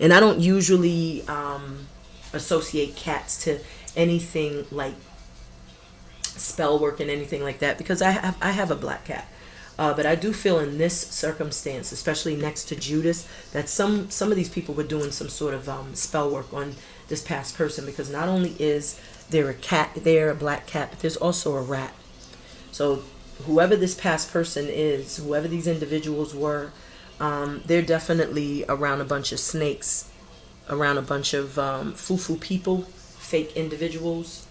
and I don't usually um, associate cats to anything like spell work and anything like that because I have I have a black cat. Uh, but I do feel in this circumstance, especially next to Judas, that some some of these people were doing some sort of um, spell work on this past person because not only is there a cat there, a black cat, but there's also a rat. So whoever this past person is, whoever these individuals were, um, they're definitely around a bunch of snakes, around a bunch of um, foo-foo people, fake individuals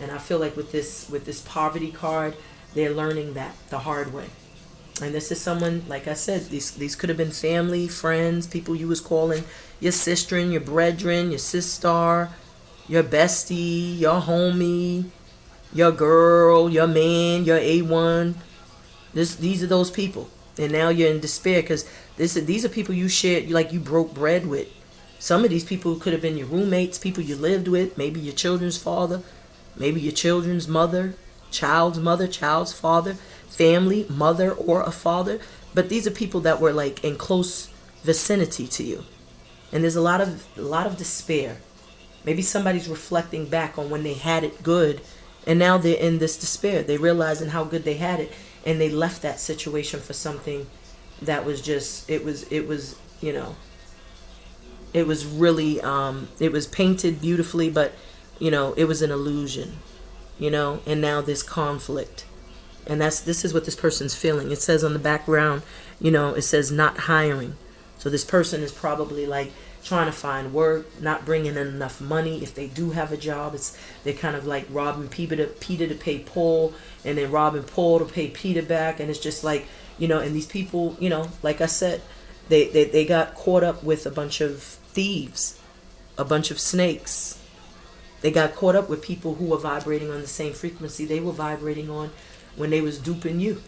and I feel like with this with this poverty card, they're learning that the hard way. And this is someone, like I said, these these could have been family, friends, people you was calling your sister, your brethren, your sister, your bestie, your homie, your girl, your man, your A1. This, these are those people. And now you're in despair because this, these are people you shared, like you broke bread with. Some of these people could have been your roommates, people you lived with, maybe your children's father, maybe your children's mother, child's mother, child's father, family, mother, or a father. But these are people that were like in close vicinity to you. And there's a lot of a lot of despair. Maybe somebody's reflecting back on when they had it good and now they're in this despair. They realizing how good they had it and they left that situation for something that was just it was it was, you know, it was really um it was painted beautifully but you know, it was an illusion. You know, and now this conflict. And that's this is what this person's feeling. It says on the background, you know, it says not hiring. So this person is probably like trying to find work, not bringing in enough money. If they do have a job, it's they're kind of like robbing Peter to, Peter to pay Paul, and then robbing Paul to pay Peter back, and it's just like you know. And these people, you know, like I said, they they, they got caught up with a bunch of thieves, a bunch of snakes. They got caught up with people who were vibrating on the same frequency they were vibrating on when they was duping you.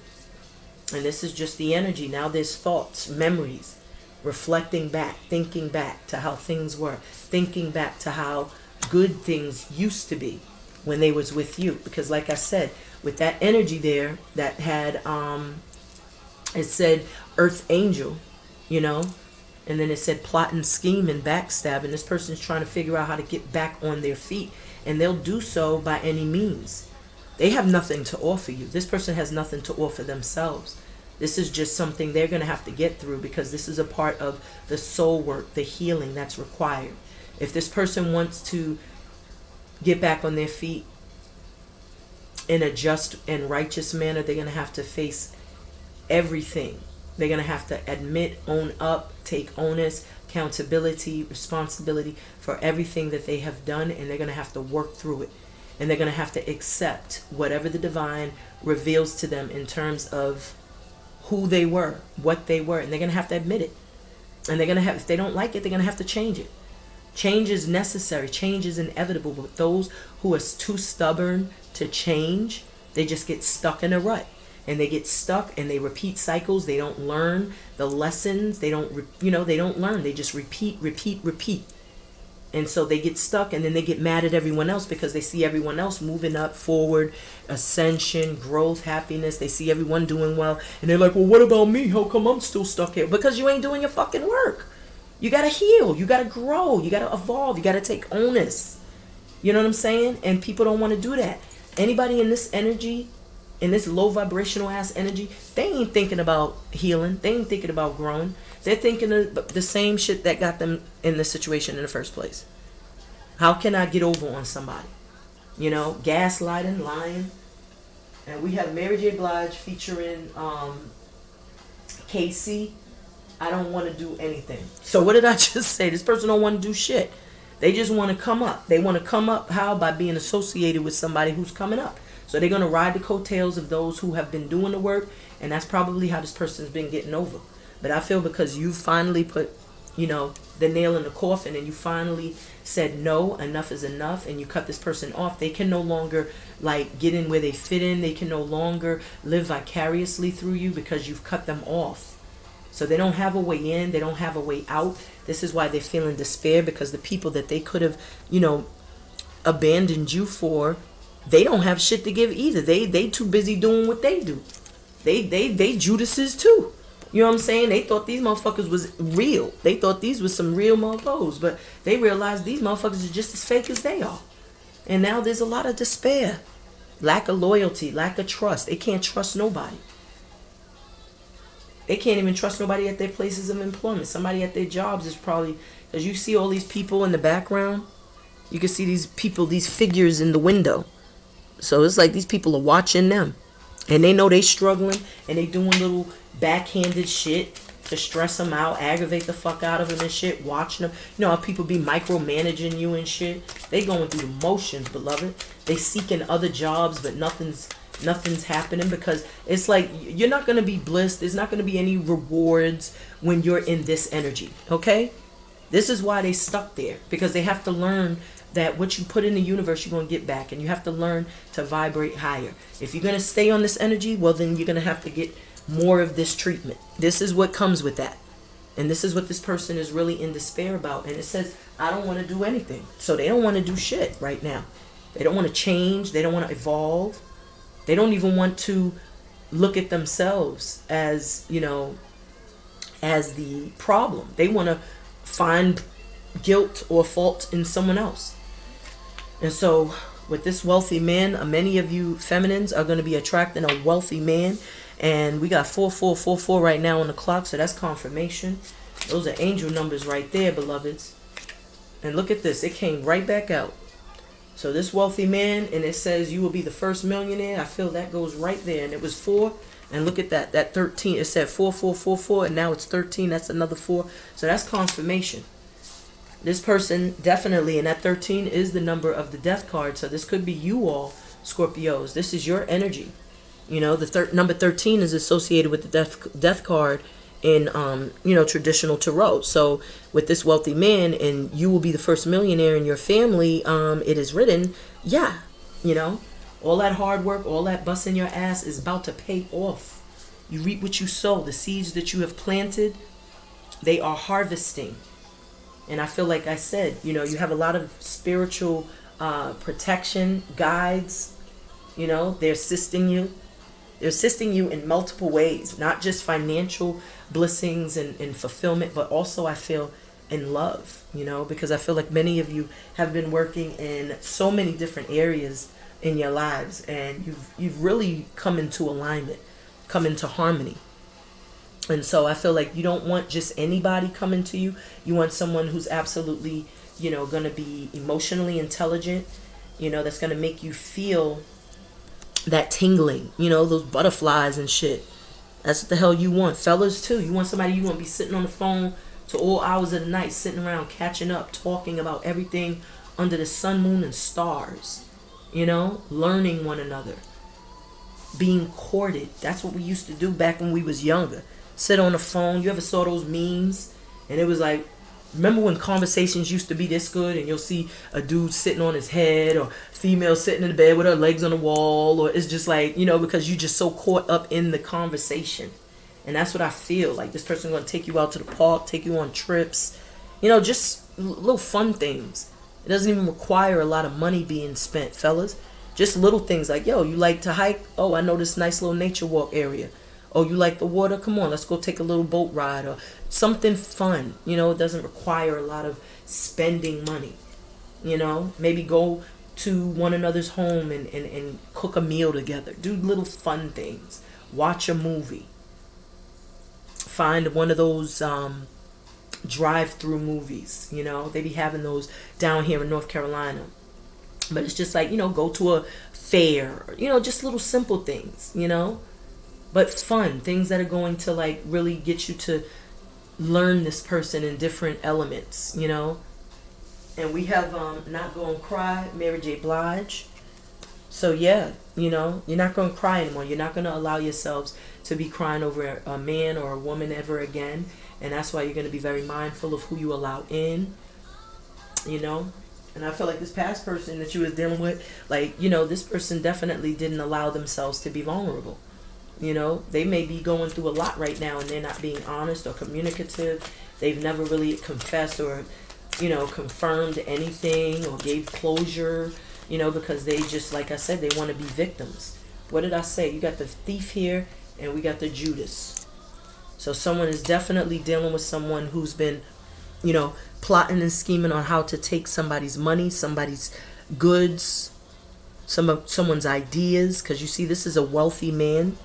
And this is just the energy. Now there's thoughts, memories reflecting back, thinking back to how things were, thinking back to how good things used to be when they was with you. Because like I said, with that energy there that had um it said earth angel, you know, and then it said plot and scheme and backstab, and this person's trying to figure out how to get back on their feet. And they'll do so by any means. They have nothing to offer you. This person has nothing to offer themselves. This is just something they're going to have to get through because this is a part of the soul work, the healing that's required. If this person wants to get back on their feet in a just and righteous manner, they're going to have to face everything. They're going to have to admit, own up, take onus, accountability, responsibility for everything that they have done, and they're going to have to work through it. And they're going to have to accept whatever the divine reveals to them in terms of who they were, what they were, and they're going to have to admit it. And they're going to have, if they don't like it, they're going to have to change it. Change is necessary, change is inevitable, but those who are too stubborn to change, they just get stuck in a rut. And they get stuck and they repeat cycles. They don't learn the lessons. They don't, you know, they don't learn. They just repeat, repeat, repeat. And so they get stuck and then they get mad at everyone else because they see everyone else moving up forward ascension growth happiness. They see everyone doing well and they're like well what about me? How come i'm still stuck here? Because you ain't doing your fucking work. You gotta heal. You gotta grow. You gotta evolve. You gotta take onus. You know what i'm saying? And people don't want to do that. Anybody in this energy in this low vibrational ass energy they ain't thinking about healing they ain't thinking about growing they're thinking of the same shit that got them in the situation in the first place. How can I get over on somebody? You know, gaslighting, lying. And we have Mary J. Blige featuring um, K-Ci. I don't want to do anything. So what did I just say? This person don't want to do shit. They just want to come up. They want to come up how by being associated with somebody who's coming up. So they're going to ride the coattails of those who have been doing the work, and that's probably how this person's been getting over. But I feel because you finally put, you know, the nail in the coffin and you finally said no, enough is enough, and you cut this person off, they can no longer like get in where they fit in. They can no longer live vicariously through you because you've cut them off. So they don't have a way in, they don't have a way out. This is why they're feeling despair because the people that they could have, you know, abandoned you for, they don't have shit to give either. They they too busy doing what they do. They they they Judases too. You know what I'm saying? They thought these motherfuckers was real. They thought these was some real motherfuckers, but they realized these motherfuckers are just as fake as they are. And now there's a lot of despair, lack of loyalty, lack of trust. They can't trust nobody. They can't even trust nobody at their places of employment. Somebody at their jobs is probably because you see all these people in the background. You can see these people, these figures in the window. So it's like these people are watching them, and they know they struggling, and they doing little backhanded shit to stress them out, aggravate the fuck out of them and shit, watching them. You know how people be micromanaging you and shit? They going through the motions, beloved. They seeking other jobs, but nothing's nothing's happening because it's like you're not going to be blissed. There's not going to be any rewards when you're in this energy, okay? This is why they stuck there because they have to learn that what you put in the universe, you're going to get back. And you have to learn to vibrate higher. If you're going to stay on this energy, well, then you're going to have to get more of this treatment. This is what comes with that. And this is what this person is really in despair about. And it says, I don't want to do anything. So they don't want to do shit right now. They don't want to change. They don't want to evolve. They don't even want to look at themselves as, you know, as the problem. They want to find guilt or fault in someone else. And so, with this wealthy man, uh, many of you feminines are going to be attracting a wealthy man. And we got 4444 right now on the clock, so that's confirmation. Those are angel numbers right there, beloveds. And look at this, it came right back out. So this wealthy man, and it says you will be the first millionaire. I feel that goes right there. And it was four. And look at that, that 13. It said 4444, and now it's 13. That's another four. So that's confirmation this person definitely, and that 13 is the number of the death card. So this could be you all, Scorpios. This is your energy. You know, the thir- number 13 is associated with the death death card in um, you know, traditional tarot. So with this wealthy man and you will be the first millionaire in your family, um, it is written, yeah, you know, all that hard work, all that busting your ass is about to pay off. You reap what you sow. The seeds that you have planted, they are harvesting. And I feel like I said, you know, you have a lot of spiritual uh, protection guides. You know, they're assisting you. They're assisting you in multiple ways, not just financial blessings and, and fulfillment, but also I feel in love, you know, because I feel like many of you have been working in so many different areas in your lives and you've you've really come into alignment, come into harmony. And so I feel like you don't want just anybody coming to you. You want someone who's absolutely, you know, going to be emotionally intelligent, you know, that's going to make you feel that tingling, you know, those butterflies and shit. That's what the hell you want. Fellas, too. You want somebody you want to be sitting on the phone to all hours of the night, sitting around catching up, talking about everything under the sun, moon, and stars. You know, learning one another. Being courted. That's what we used to do back when we was younger sit on the phone. You ever saw those memes? And it was like, remember when conversations used to be this good and you'll see a dude sitting on his head or female sitting in the bed with her legs on the wall or it's just like, you know, because you're just so caught up in the conversation. And that's what I feel. Like this person's going to take you out to the park, take you on trips, you know, just little fun things. It doesn't even require a lot of money being spent, fellas. Just little things like, yo, you like to hike? Oh, I know this nice little nature walk area oh you like the water? Come on let's go take a little boat ride or something fun. You know it doesn't require a lot of spending money you know? Maybe go to one another's home and, and, and cook a meal together. Do little fun things. Watch a movie. Find one of those um, drive-through movies you know? They be having those down here in north carolina. But it's just like you know go to a fair you know just little simple things you know but fun. Things that are going to like really get you to learn this person in different elements you know? And we have um not gonna cry mary j. Blige. So yeah you know you're not gonna cry anymore. You're not gonna allow yourselves to be crying over a man or a woman ever again. And that's why you're gonna be very mindful of who you allow in you know? And I feel like this past person that you was dealing with, like, you know, this person definitely didn't allow themselves to be vulnerable. You know, they may be going through a lot right now and they're not being honest or communicative. They've never really confessed or, you know, confirmed anything or gave closure, you know, because they just, like I said, they want to be victims. What did I say? You got the thief here and we got the Judas. So someone is definitely dealing with someone who's been, you know, plotting and scheming on how to take somebody's money, somebody's goods, some of someone's ideas. Because you see, this is a wealthy man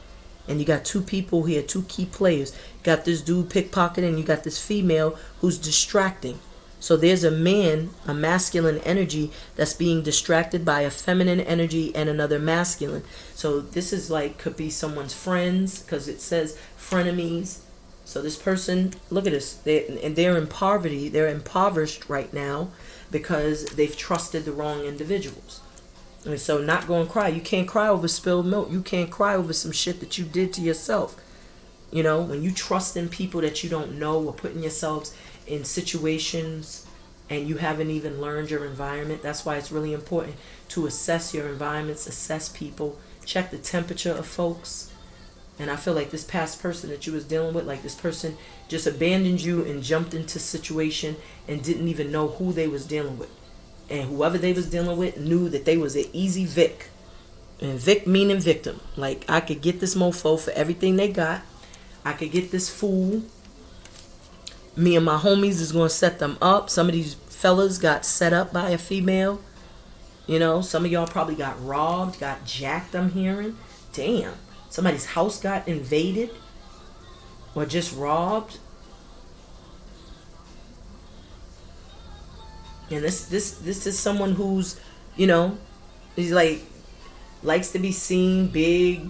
and you got two people here, two key players. You got this dude pickpocketing, you got this female who's distracting. So there's a man, a masculine energy that's being distracted by a feminine energy and another masculine. So this is like could be someone's friends because it says frenemies. So this person, look at this, they and they're in poverty. They're impoverished right now because they've trusted the wrong individuals. And so not going to cry. You can't cry over spilled milk. You can't cry over some shit that you did to yourself. You know, when you trust in people that you don't know or putting yourselves in situations and you haven't even learned your environment. That's why it's really important to assess your environments, assess people, check the temperature of folks. And I feel like this past person that you was dealing with, like this person just abandoned you and jumped into situation and didn't even know who they was dealing with. And whoever they was dealing with knew that they was an easy Vic. And Vic meaning victim. Like I could get this mofo for everything they got. I could get this fool me and my homies is going to set them up. Some of these fellas got set up by a female. You know, some of y'all probably got robbed, got jacked, I'm hearing. Damn. Somebody's house got invaded or just robbed. And this this this is someone who's, you know, he's like likes to be seen big,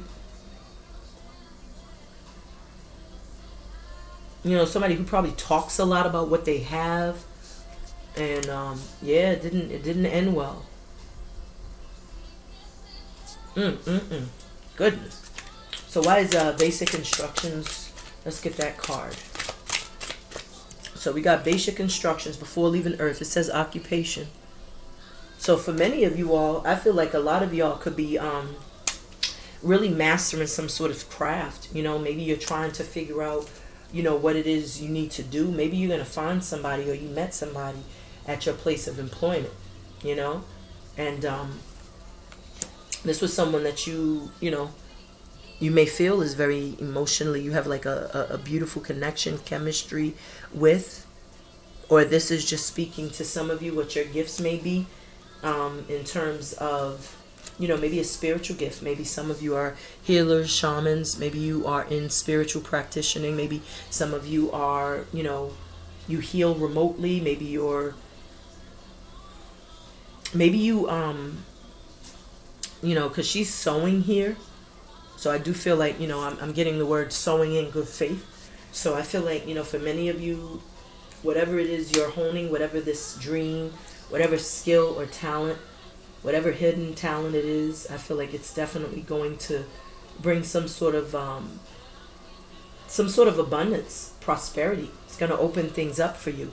you know somebody who probably talks a lot about what they have. And um, yeah it didn't it didn't end well. Mm, mm, mm. goodness. So why is uh, basic instructions? Let's get that card so we got basic instructions before leaving earth. It says occupation. So for many of you all i feel like a lot of y'all could be um, really mastering some sort of craft. You know maybe you're trying to figure out you know what it is you need to do. Maybe you're going to find somebody or you met somebody at your place of employment you know? And um, this was someone that you you know you may feel is very emotionally you have like a, a, a beautiful connection chemistry with or this is just speaking to some of you what your gifts may be um, in terms of you know, maybe a spiritual gift. Maybe some of you are healers, shamans. Maybe you are in spiritual practicing. Maybe some of you are, you know, you heal remotely. Maybe you're, maybe you, um, you know, because she's sewing here. So I do feel like, you know, I'm, I'm getting the word sowing in good faith. So I feel like, you know, for many of you, whatever it is you're honing, whatever this dream, whatever skill or talent whatever hidden talent it is, I feel like it's definitely going to bring some sort of um, some sort of abundance, prosperity. It's going to open things up for you.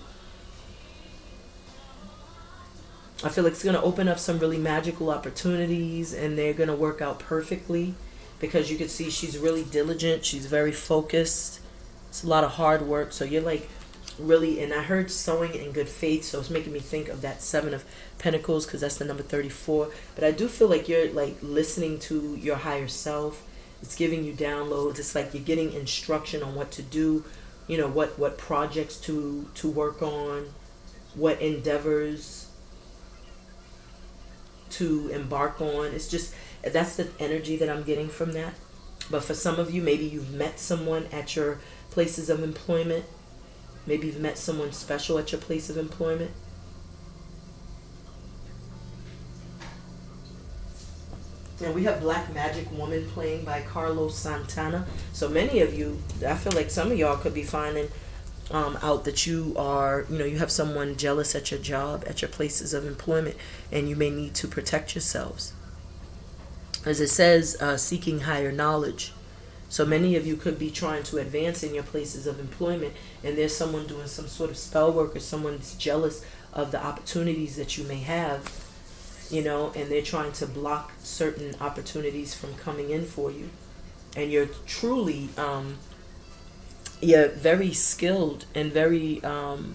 I feel like it's going to open up some really magical opportunities and they're going to work out perfectly because you can see she's really diligent. She's very focused. It's a lot of hard work. So you're like really and i heard sowing in good faith so it's making me think of that seven of pentacles because that's the number 34 but i do feel like you're like listening to your higher self. It's giving you downloads. It's like you're getting instruction on what to do you know what what projects to to work on what endeavors to embark on. It's just that's the energy that i'm getting from that. But for some of you maybe you've met someone at your places of employment Maybe you've met someone special at your place of employment. And we have Black Magic Woman playing by Carlos Santana. So many of you, I feel like some of y'all could be finding um, out that you are, you know, you have someone jealous at your job, at your places of employment, and you may need to protect yourselves. As it says, uh, seeking higher knowledge. So many of you could be trying to advance in your places of employment, and there's someone doing some sort of spell work, or someone's jealous of the opportunities that you may have, you know, and they're trying to block certain opportunities from coming in for you. And you're truly, um, you're very skilled and very um,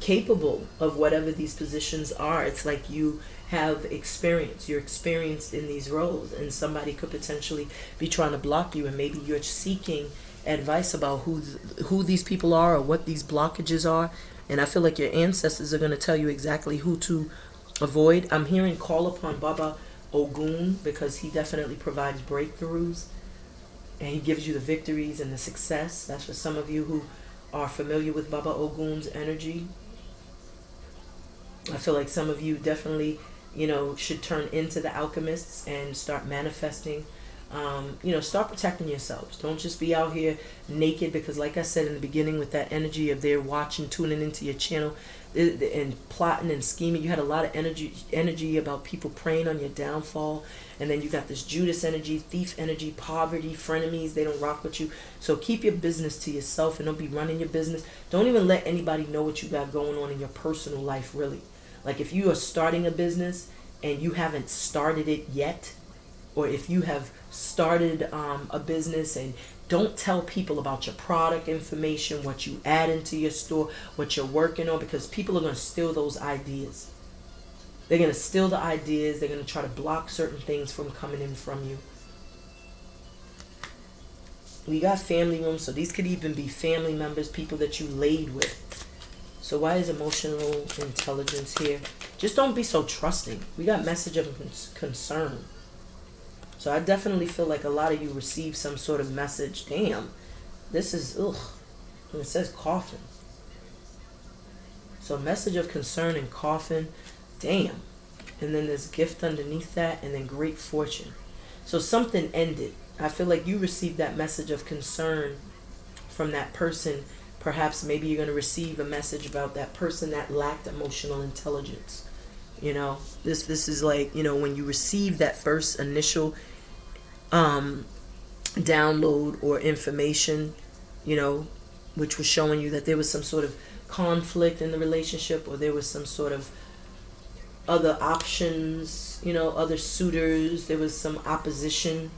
capable of whatever these positions are. It's like you have experience. You're experienced in these roles, and somebody could potentially be trying to block you, and maybe you're seeking advice about who who these people are or what these blockages are. And I feel like your ancestors are going to tell you exactly who to avoid. I'm hearing call upon Baba Ogun because he definitely provides breakthroughs and he gives you the victories and the success. That's for some of you who are familiar with Baba Ogun's energy. I feel like some of you definitely you know, should turn into the alchemists and start manifesting Um, you know, start protecting yourselves. Don't just be out here naked because, like I said in the beginning, with that energy of they're watching, tuning into your channel, and plotting and scheming. You had a lot of energy energy about people preying on your downfall, and then you got this Judas energy, thief energy, poverty, frenemies. They don't rock with you. So keep your business to yourself and don't be running your business. Don't even let anybody know what you got going on in your personal life. Really, like if you are starting a business and you haven't started it yet, or if you have started um, a business and don't tell people about your product information, what you add into your store, what you're working on, because people are going to steal those ideas. They're going to steal the ideas. They're going to try to block certain things from coming in from you. We got family rooms, so these could even be family members, people that you laid with. So why is emotional intelligence here? Just don't be so trusting. We got message of concern. So I definitely feel like a lot of you receive some sort of message. Damn, this is ugh. And it says coffin. So message of concern and coffin. Damn. And then there's gift underneath that, and then great fortune. So something ended. I feel like you received that message of concern from that person. Perhaps maybe you're going to receive a message about that person that lacked emotional intelligence. You know, this this is like you know when you receive that first initial um, download or information, you know, which was showing you that there was some sort of conflict in the relationship or there was some sort of other options, you know, other suitors, there was some opposition.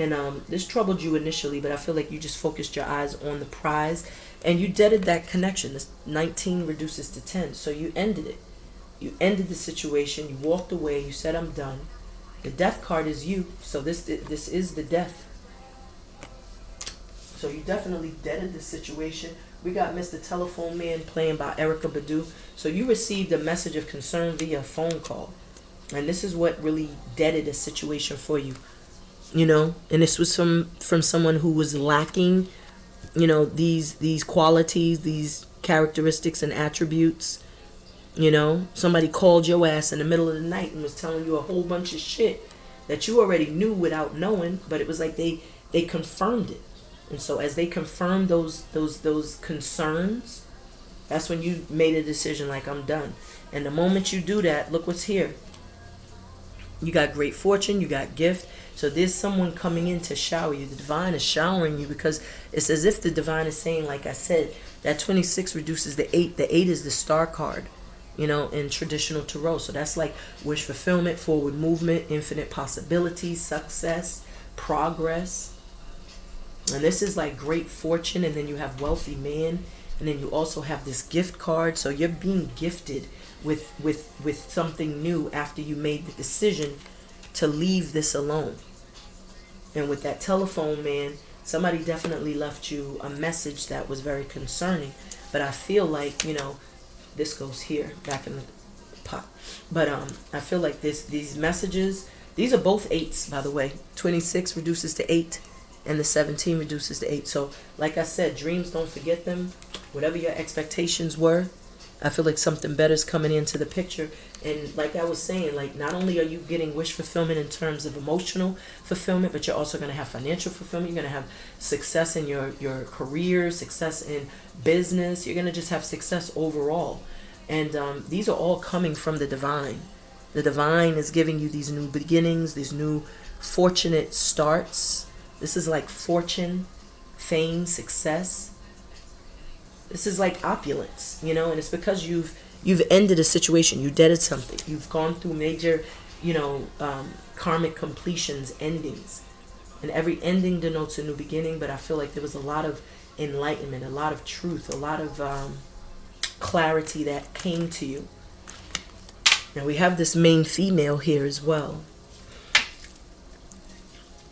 And um, this troubled you initially, but I feel like you just focused your eyes on the prize and you deaded that connection. This 19 reduces to 10. So you ended it. You ended the situation. You walked away. You said, I'm done. The death card is you, so this this is the death. So you definitely deaded the situation. We got Mr. Telephone Man playing by Erykah Badu. So you received a message of concern via phone call. And this is what really deaded a situation for you. You know, and this was from from someone who was lacking, you know, these these qualities, these characteristics and attributes you know, somebody called your ass in the middle of the night and was telling you a whole bunch of shit that you already knew without knowing, but it was like they they confirmed it. And so as they confirmed those those those concerns, that's when you made a decision like I'm done. And the moment you do that, look what's here. You got great fortune, you got gift. So there's someone coming in to shower you. The divine is showering you because it's as if the divine is saying, like I said, that 26 reduces the 8. The 8 is the star card you know, in traditional tarot. So that's like wish fulfillment, forward movement, infinite possibilities, success, progress. And this is like great fortune, and then you have wealthy man, and then you also have this gift card. So you're being gifted with with with something new after you made the decision to leave this alone. And with that telephone man, somebody definitely left you a message that was very concerning. But I feel like, you know, this goes here back in the pot but um i feel like this these messages these are both eights by the way 26 reduces to eight and the 17 reduces to eight so like i said dreams don't forget them whatever your expectations were I feel like something better is coming into the picture. And like I was saying, like not only are you getting wish fulfillment in terms of emotional fulfillment, but you're also going to have financial fulfillment. You're going to have success in your, your career, success in business. You're going to just have success overall. And um, these are all coming from the divine. The divine is giving you these new beginnings, these new fortunate starts. This is like fortune, fame, success this is like opulence, you know, and it's because you've you've ended a situation, you deaded something, you've gone through major, you know, um, karmic completions, endings, and every ending denotes a new beginning. But I feel like there was a lot of enlightenment, a lot of truth, a lot of um, clarity that came to you. Now we have this main female here as well.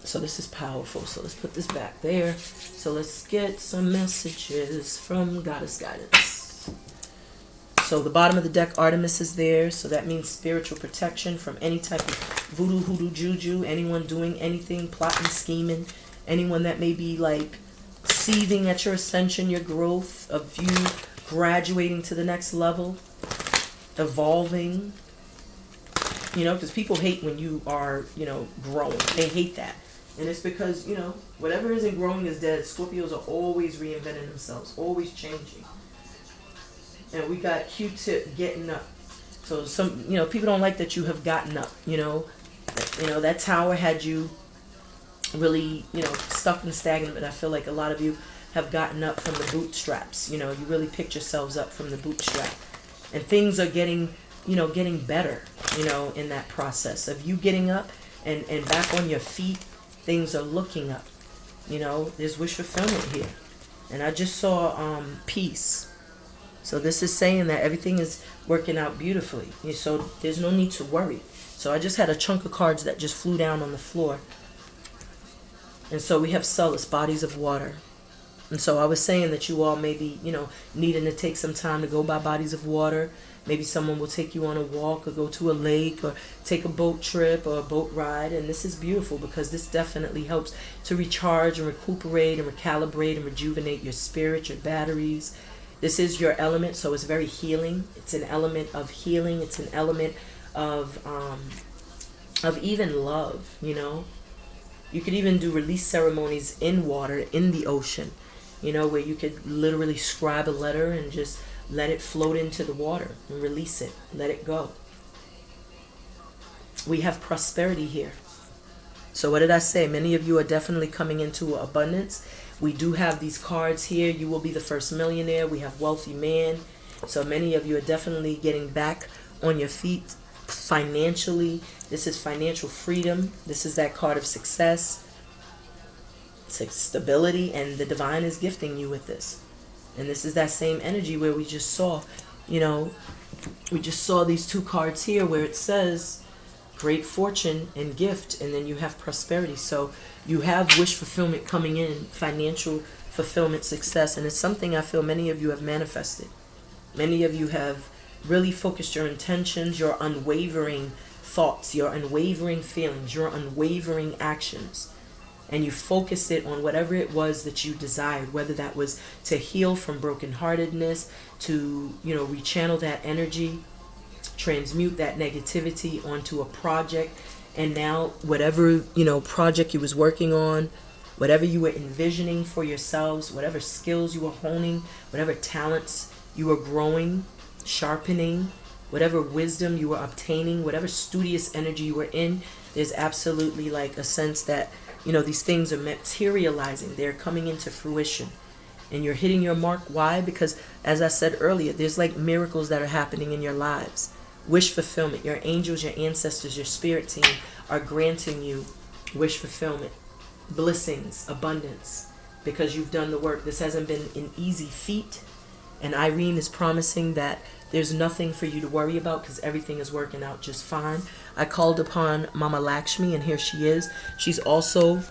So this is powerful. So let's put this back there. So let's get some messages from Goddess Guidance. So the bottom of the deck, Artemis is there. So that means spiritual protection from any type of voodoo, hoodoo, juju, anyone doing anything, plotting, scheming, anyone that may be like seething at your ascension, your growth, of you graduating to the next level, evolving, You know, because people hate when you are, you know, growing. They hate that. And it's because, you know, whatever isn't growing is dead. Scorpios are always reinventing themselves, always changing. And we got Q-tip getting up. So some, you know, people don't like that you have gotten up, you know. You know, that tower had you really, you know, stuck and stagnant, but I feel like a lot of you have gotten up from the bootstraps. You know, you really picked yourselves up from the bootstrap. And things are getting, you know, getting better, you know, in that process of you getting up and, and back on your feet, things are looking up. You know, there's wish fulfillment here. And I just saw um, peace. So this is saying that everything is working out beautifully. So there's no need to worry. So I just had a chunk of cards that just flew down on the floor. And so we have solace, bodies of water. And so I was saying that you all may be, you know, needing to take some time to go by bodies of water. Maybe someone will take you on a walk or go to a lake or take a boat trip or a boat ride. And this is beautiful because this definitely helps to recharge and recuperate and recalibrate and rejuvenate your spirit, your batteries. This is your element, so it's very healing. It's an element of healing. It's an element of um, of even love, you know. You could even do release ceremonies in water, in the ocean you know, where you could literally scribe a letter and just let it float into the water and release it, let it go. We have prosperity here. So what did I say? Many of you are definitely coming into abundance. We do have these cards here. You will be the first millionaire. We have wealthy man. So many of you are definitely getting back on your feet financially. This is financial freedom. This is that card of success stability and the divine is gifting you with this and this is that same energy where we just saw you know we just saw these two cards here where it says great fortune and gift and then you have prosperity. So you have wish fulfillment coming in financial fulfillment success and it's something i feel many of you have manifested. Many of you have really focused your intentions your unwavering thoughts your unwavering feelings your unwavering actions and you focused it on whatever it was that you desired, whether that was to heal from brokenheartedness, to, you know, rechannel that energy, transmute that negativity onto a project. And now whatever, you know, project you was working on, whatever you were envisioning for yourselves, whatever skills you were honing, whatever talents you were growing, sharpening, whatever wisdom you were obtaining, whatever studious energy you were in, there's absolutely like a sense that you know, these things are materializing. They're coming into fruition. And you're hitting your mark. Why? Because, as I said earlier, there's like miracles that are happening in your lives. Wish fulfillment. Your angels, your ancestors, your spirit team are granting you wish fulfillment, blessings, abundance, because you've done the work. This hasn't been an easy feat. And Irene is promising that there's nothing for you to worry about because everything is working out just fine. I called upon Mama Lakshmi, and here she is. She's also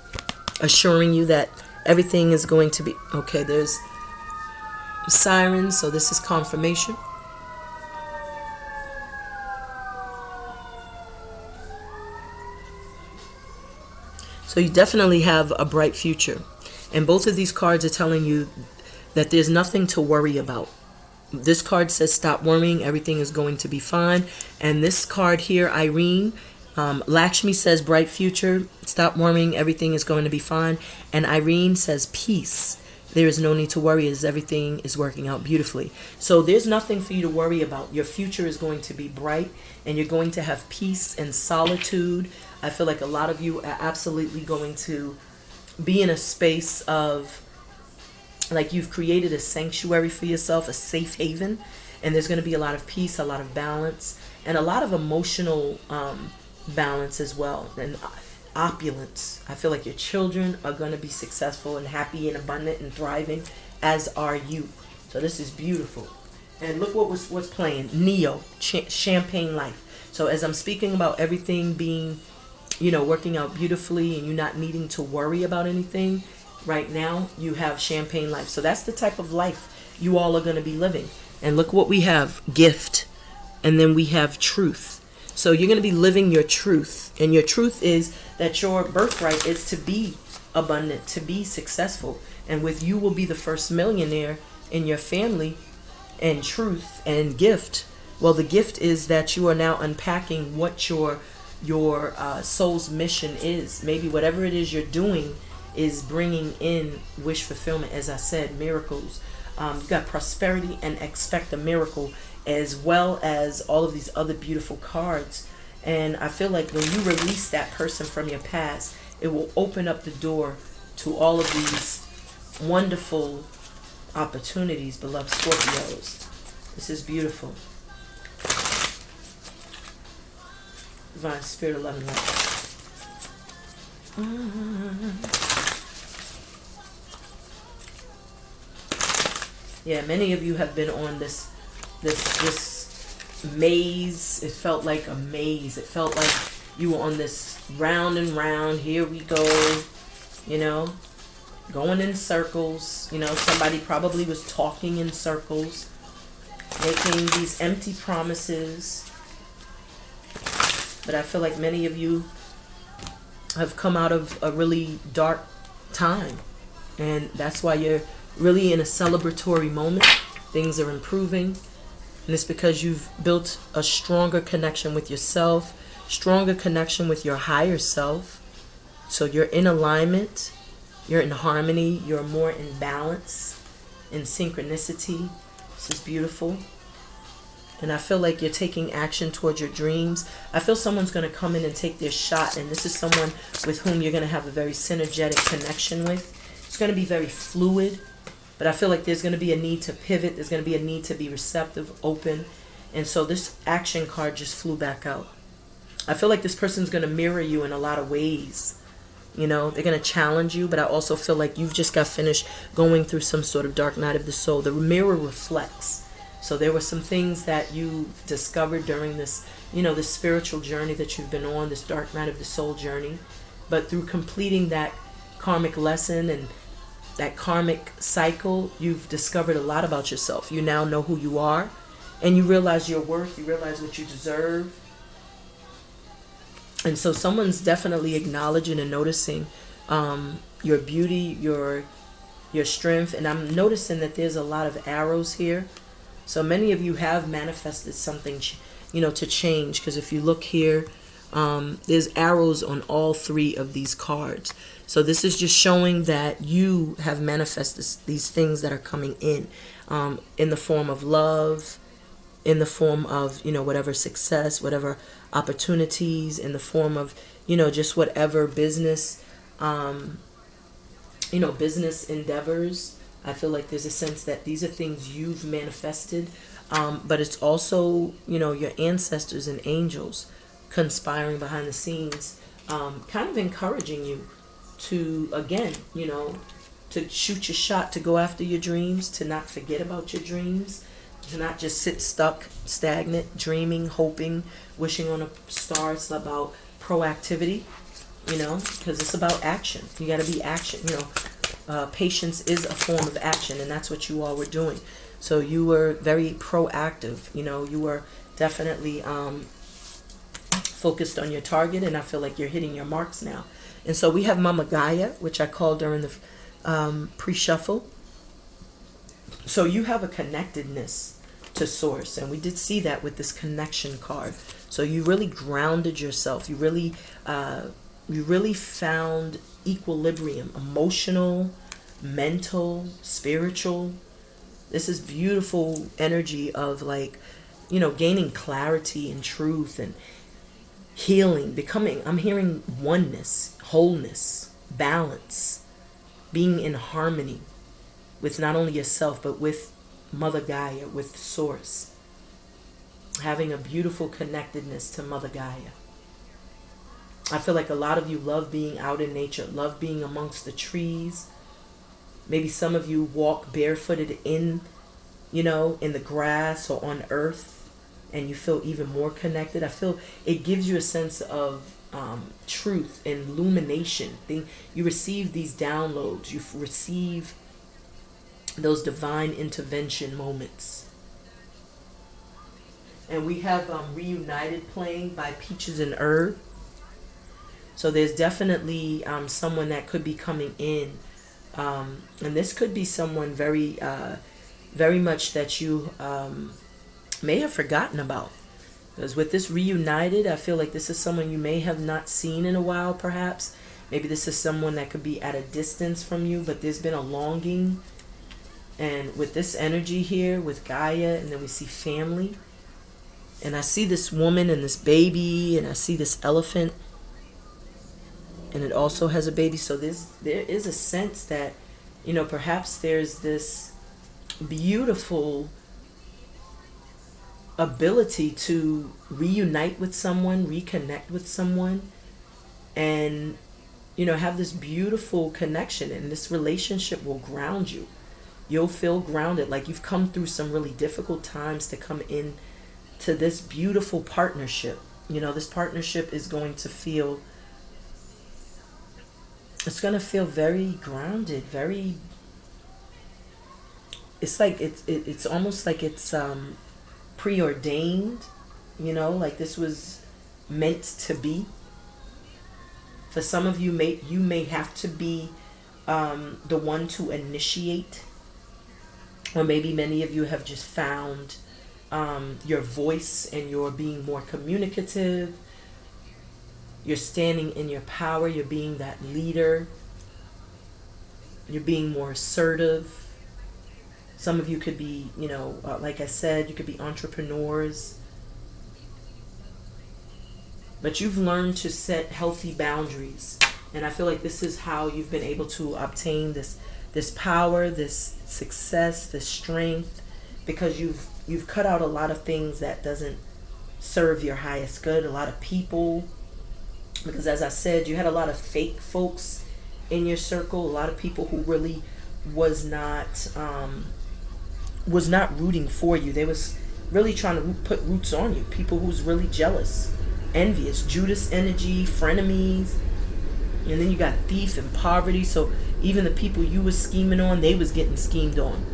assuring you that everything is going to be okay. There's sirens, so this is confirmation. So you definitely have a bright future. And both of these cards are telling you that there's nothing to worry about. This card says stop worrying. Everything is going to be fine. And this card here irene um, lakshmi says bright future. Stop worrying. Everything is going to be fine. And irene says peace there is no need to worry as everything is working out beautifully. So there's nothing for you to worry about. Your future is going to be bright and you're going to have peace and solitude. I feel like a lot of you are absolutely going to be in a space of like you've created a sanctuary for yourself, a safe haven, and there's going to be a lot of peace, a lot of balance, and a lot of emotional um, balance as well, and opulence. I feel like your children are going to be successful and happy and abundant and thriving, as are you. So this is beautiful. And look what was what's playing Ne-Yo Ch- Champagne Life. So as I'm speaking about everything being, you know, working out beautifully and you not needing to worry about anything, right now you have champagne life so that's the type of life you all are going to be living and look what we have gift and then we have truth so you're going to be living your truth and your truth is that your birthright is to be abundant to be successful and with you will be the first millionaire in your family and truth and gift Well, the gift is that you are now unpacking what your your uh, soul's mission is. Maybe whatever it is you're doing is bringing in wish fulfillment. As I said, miracles. Um, you got prosperity and expect a miracle, as well as all of these other beautiful cards. And I feel like when you release that person from your past, it will open up the door to all of these wonderful opportunities, beloved Scorpios. This is beautiful. Divine Spirit of Love and Light. Mm-hmm. Yeah, many of you have been on this this this maze. It felt like a maze. It felt like you were on this round and round. Here we go. You know, going in circles. You know, somebody probably was talking in circles, making these empty promises. But I feel like many of you have come out of a really dark time. And that's why you're really in a celebratory moment. Things are improving. And it's because you've built a stronger connection with yourself, stronger connection with your higher self. So you're in alignment, you're in harmony, you're more in balance, in synchronicity. This is beautiful. And I feel like you're taking action towards your dreams. I feel someone's going to come in and take their shot. And this is someone with whom you're going to have a very synergetic connection with. It's going to be very fluid. But I feel like there's going to be a need to pivot. There's going to be a need to be receptive, open. And so this action card just flew back out. I feel like this person's going to mirror you in a lot of ways. You know, they're going to challenge you, but I also feel like you've just got finished going through some sort of dark night of the soul. The mirror reflects. So there were some things that you discovered during this, you know, this spiritual journey that you've been on, this dark night of the soul journey. But through completing that karmic lesson and that karmic cycle, you've discovered a lot about yourself. You now know who you are and you realize your worth, you realize what you deserve. And so someone's definitely acknowledging and noticing um, your beauty, your your strength, and I'm noticing that there's a lot of arrows here. So many of you have manifested something, you know, to change. Because if you look here, um, there's arrows on all three of these cards. So this is just showing that you have manifested these things that are coming in, um, in the form of love, in the form of you know whatever success, whatever opportunities, in the form of you know just whatever business, um, you know business endeavors. I feel like there's a sense that these are things you've manifested, um, but it's also you know your ancestors and angels conspiring behind the scenes, um, kind of encouraging you to again, you know, to shoot your shot, to go after your dreams, to not forget about your dreams, to not just sit stuck, stagnant, dreaming, hoping, wishing on a star. It's about proactivity, you know, because it's about action. You got to be action. You know, uh, patience is a form of action, and that's what you all were doing. So you were very proactive. You know, you were definitely um, focused on your target, and I feel like you're hitting your marks now. And so we have Mama Gaia, which I called during the um, pre-shuffle. So you have a connectedness to source, and we did see that with this connection card. So you really grounded yourself. You really, uh, you really found equilibrium, emotional, mental, spiritual. This is beautiful energy of like, you know, gaining clarity and truth and healing, becoming. I'm hearing oneness, wholeness, balance, being in harmony with not only yourself, but with Mother Gaia, with Source. Having a beautiful connectedness to Mother Gaia. I feel like a lot of you love being out in nature, love being amongst the trees. Maybe some of you walk barefooted in, you know, in the grass or on earth, and you feel even more connected. I feel it gives you a sense of um, truth and illumination. Thing you receive these downloads. You receive those divine intervention moments. And we have um, Reunited playing by Peaches and Herb. So there's definitely um, someone that could be coming in. Um, and this could be someone very, uh, very much that you um, may have forgotten about. Because with this reunited, I feel like this is someone you may have not seen in a while, perhaps. Maybe this is someone that could be at a distance from you, but there's been a longing. And with this energy here, with Gaia, and then we see family. And I see this woman and this baby, and I see this elephant. And it also has a baby. So there's, there is a sense that, you know, perhaps there's this beautiful ability to reunite with someone, reconnect with someone, and you know, have this beautiful connection and this relationship will ground you. You'll feel grounded like you've come through some really difficult times to come in to this beautiful partnership. You know, this partnership is going to feel it's going to feel very grounded, very it's like it's it, it's almost like it's um preordained, you know, like this was meant to be. For some of you, may you may have to be um, the one to initiate, or maybe many of you have just found um, your voice and you're being more communicative. You're standing in your power. You're being that leader. You're being more assertive some of you could be, you know, uh, like I said, you could be entrepreneurs. But you've learned to set healthy boundaries. And I feel like this is how you've been able to obtain this this power, this success, this strength because you've you've cut out a lot of things that doesn't serve your highest good, a lot of people because as I said, you had a lot of fake folks in your circle, a lot of people who really was not um, was not rooting for you. They was really trying to put roots on you. People who's really jealous, envious, Judas energy, frenemies. And then you got thief and poverty. So even the people you was scheming on, they was getting schemed on.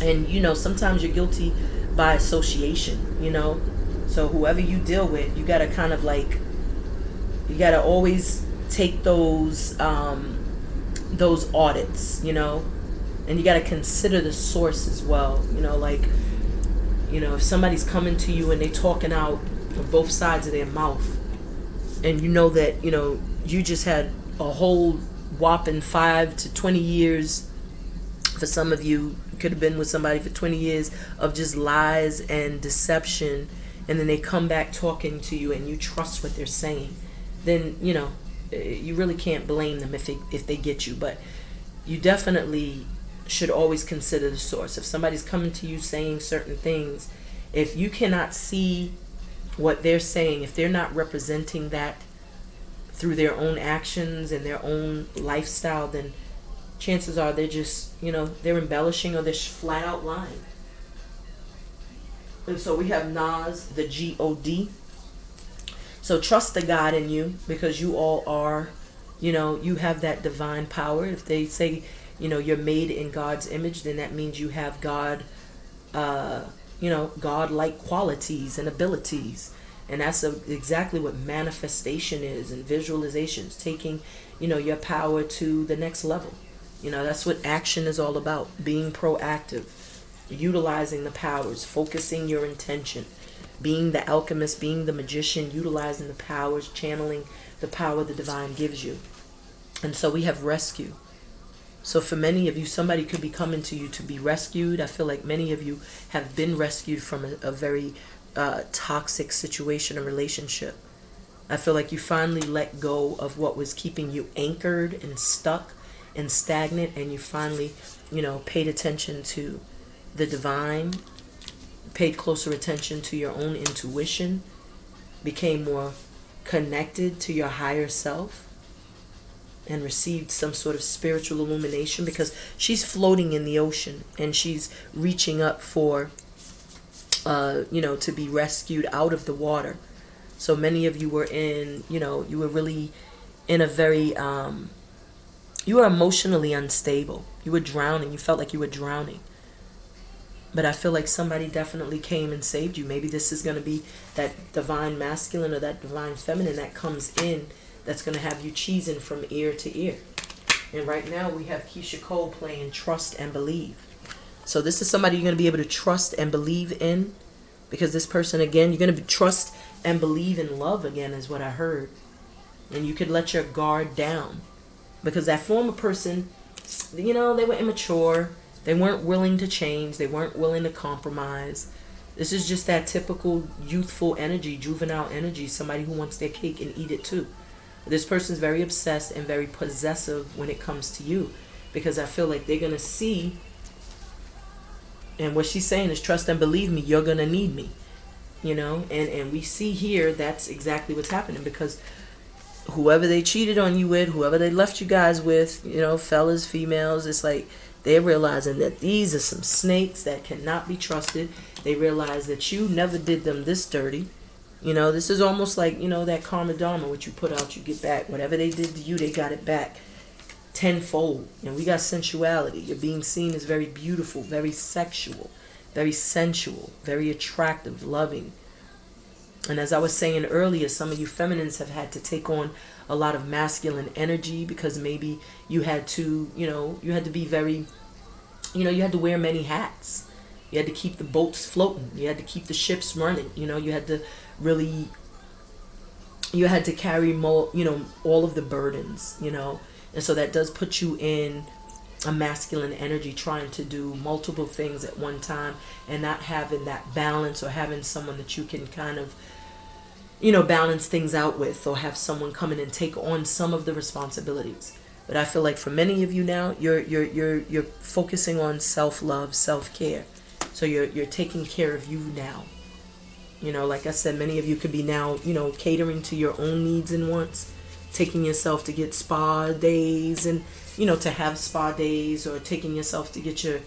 And you know, sometimes you're guilty by association, you know. So whoever you deal with, you gotta kind of like you gotta always take those um those audits, you know and you got to consider the source as well you know like you know if somebody's coming to you and they're talking out of both sides of their mouth and you know that you know you just had a whole whopping five to 20 years for some of you could have been with somebody for 20 years of just lies and deception and then they come back talking to you and you trust what they're saying then you know eh, you really can't blame them if they if they get you but you definitely should always consider the source. If somebody's coming to you saying certain things, if you cannot see what they're saying, if they're not representing that through their own actions and their own lifestyle, then chances are they're just, you know, they're embellishing or they're flat out lying. And so we have Nas, the G O D. So trust the God in you because you all are, you know, you have that divine power. If they say you know you're made in God's image, then that means you have God, uh, you know, God-like qualities and abilities, and that's a, exactly what manifestation is and visualizations, taking you know your power to the next level. You know that's what action is all about: being proactive, utilizing the powers, focusing your intention, being the alchemist, being the magician, utilizing the powers, channeling the power the divine gives you. And so we have rescue. So for many of you, somebody could be coming to you to be rescued. I feel like many of you have been rescued from a, a very uh, toxic situation or relationship. I feel like you finally let go of what was keeping you anchored and stuck and stagnant, and you finally, you know, paid attention to the divine, paid closer attention to your own intuition, became more connected to your higher self and received some sort of spiritual illumination because she's floating in the ocean and she's reaching up for uh, you know to be rescued out of the water. So many of you were in you know you were really in a very um, you were emotionally unstable. You were drowning. You felt like you were drowning. But I feel like somebody definitely came and saved you. Maybe this is going to be that divine masculine or that divine feminine that comes in that's going to have you cheesing from ear to ear. And right now we have Keyshia Cole playing Trust and Believe. So this is somebody you're going to be able to trust and believe in. because this person again you're going to be trust and believe in love again is what i heard and you could let your guard down because that former person you know they were immature they weren't willing to change they weren't willing to compromise this is just that typical youthful energy juvenile energy somebody who wants their cake and eat it too this person's very obsessed and very possessive when it comes to you because i feel like they're going to see and what she's saying is trust and believe me, you're going to need me. You know, and, and we see here that's exactly what's happening because whoever they cheated on you with, whoever they left you guys with, you know, fellas, females, it's like they're realizing that these are some snakes that cannot be trusted. They realize that you never did them this dirty. You know, this is almost like, you know, that karma dharma, what you put out, you get back. Whatever they did to you, they got it back tenfold. And we got sensuality. You're being seen as very beautiful, very sexual, very sensual, very attractive, loving. And as I was saying earlier, some of you feminines have had to take on a lot of masculine energy because maybe you had to, you know, you had to be very, you know, you had to wear many hats. You had to keep the boats floating. You had to keep the ships running. You know, you had to really, you had to carry more, you know, all of the burdens, you know, and so that does put you in a masculine energy trying to do multiple things at one time and not having that balance or having someone that you can kind of you know balance things out with or have someone come in and take on some of the responsibilities. But i feel like for many of you now you're you're you're you're focusing on self-love self-care. So you're you're taking care of you now you know like i said many of you could be now you know catering to your own needs and wants taking yourself to get spa days and you know to have spa days or taking yourself to get your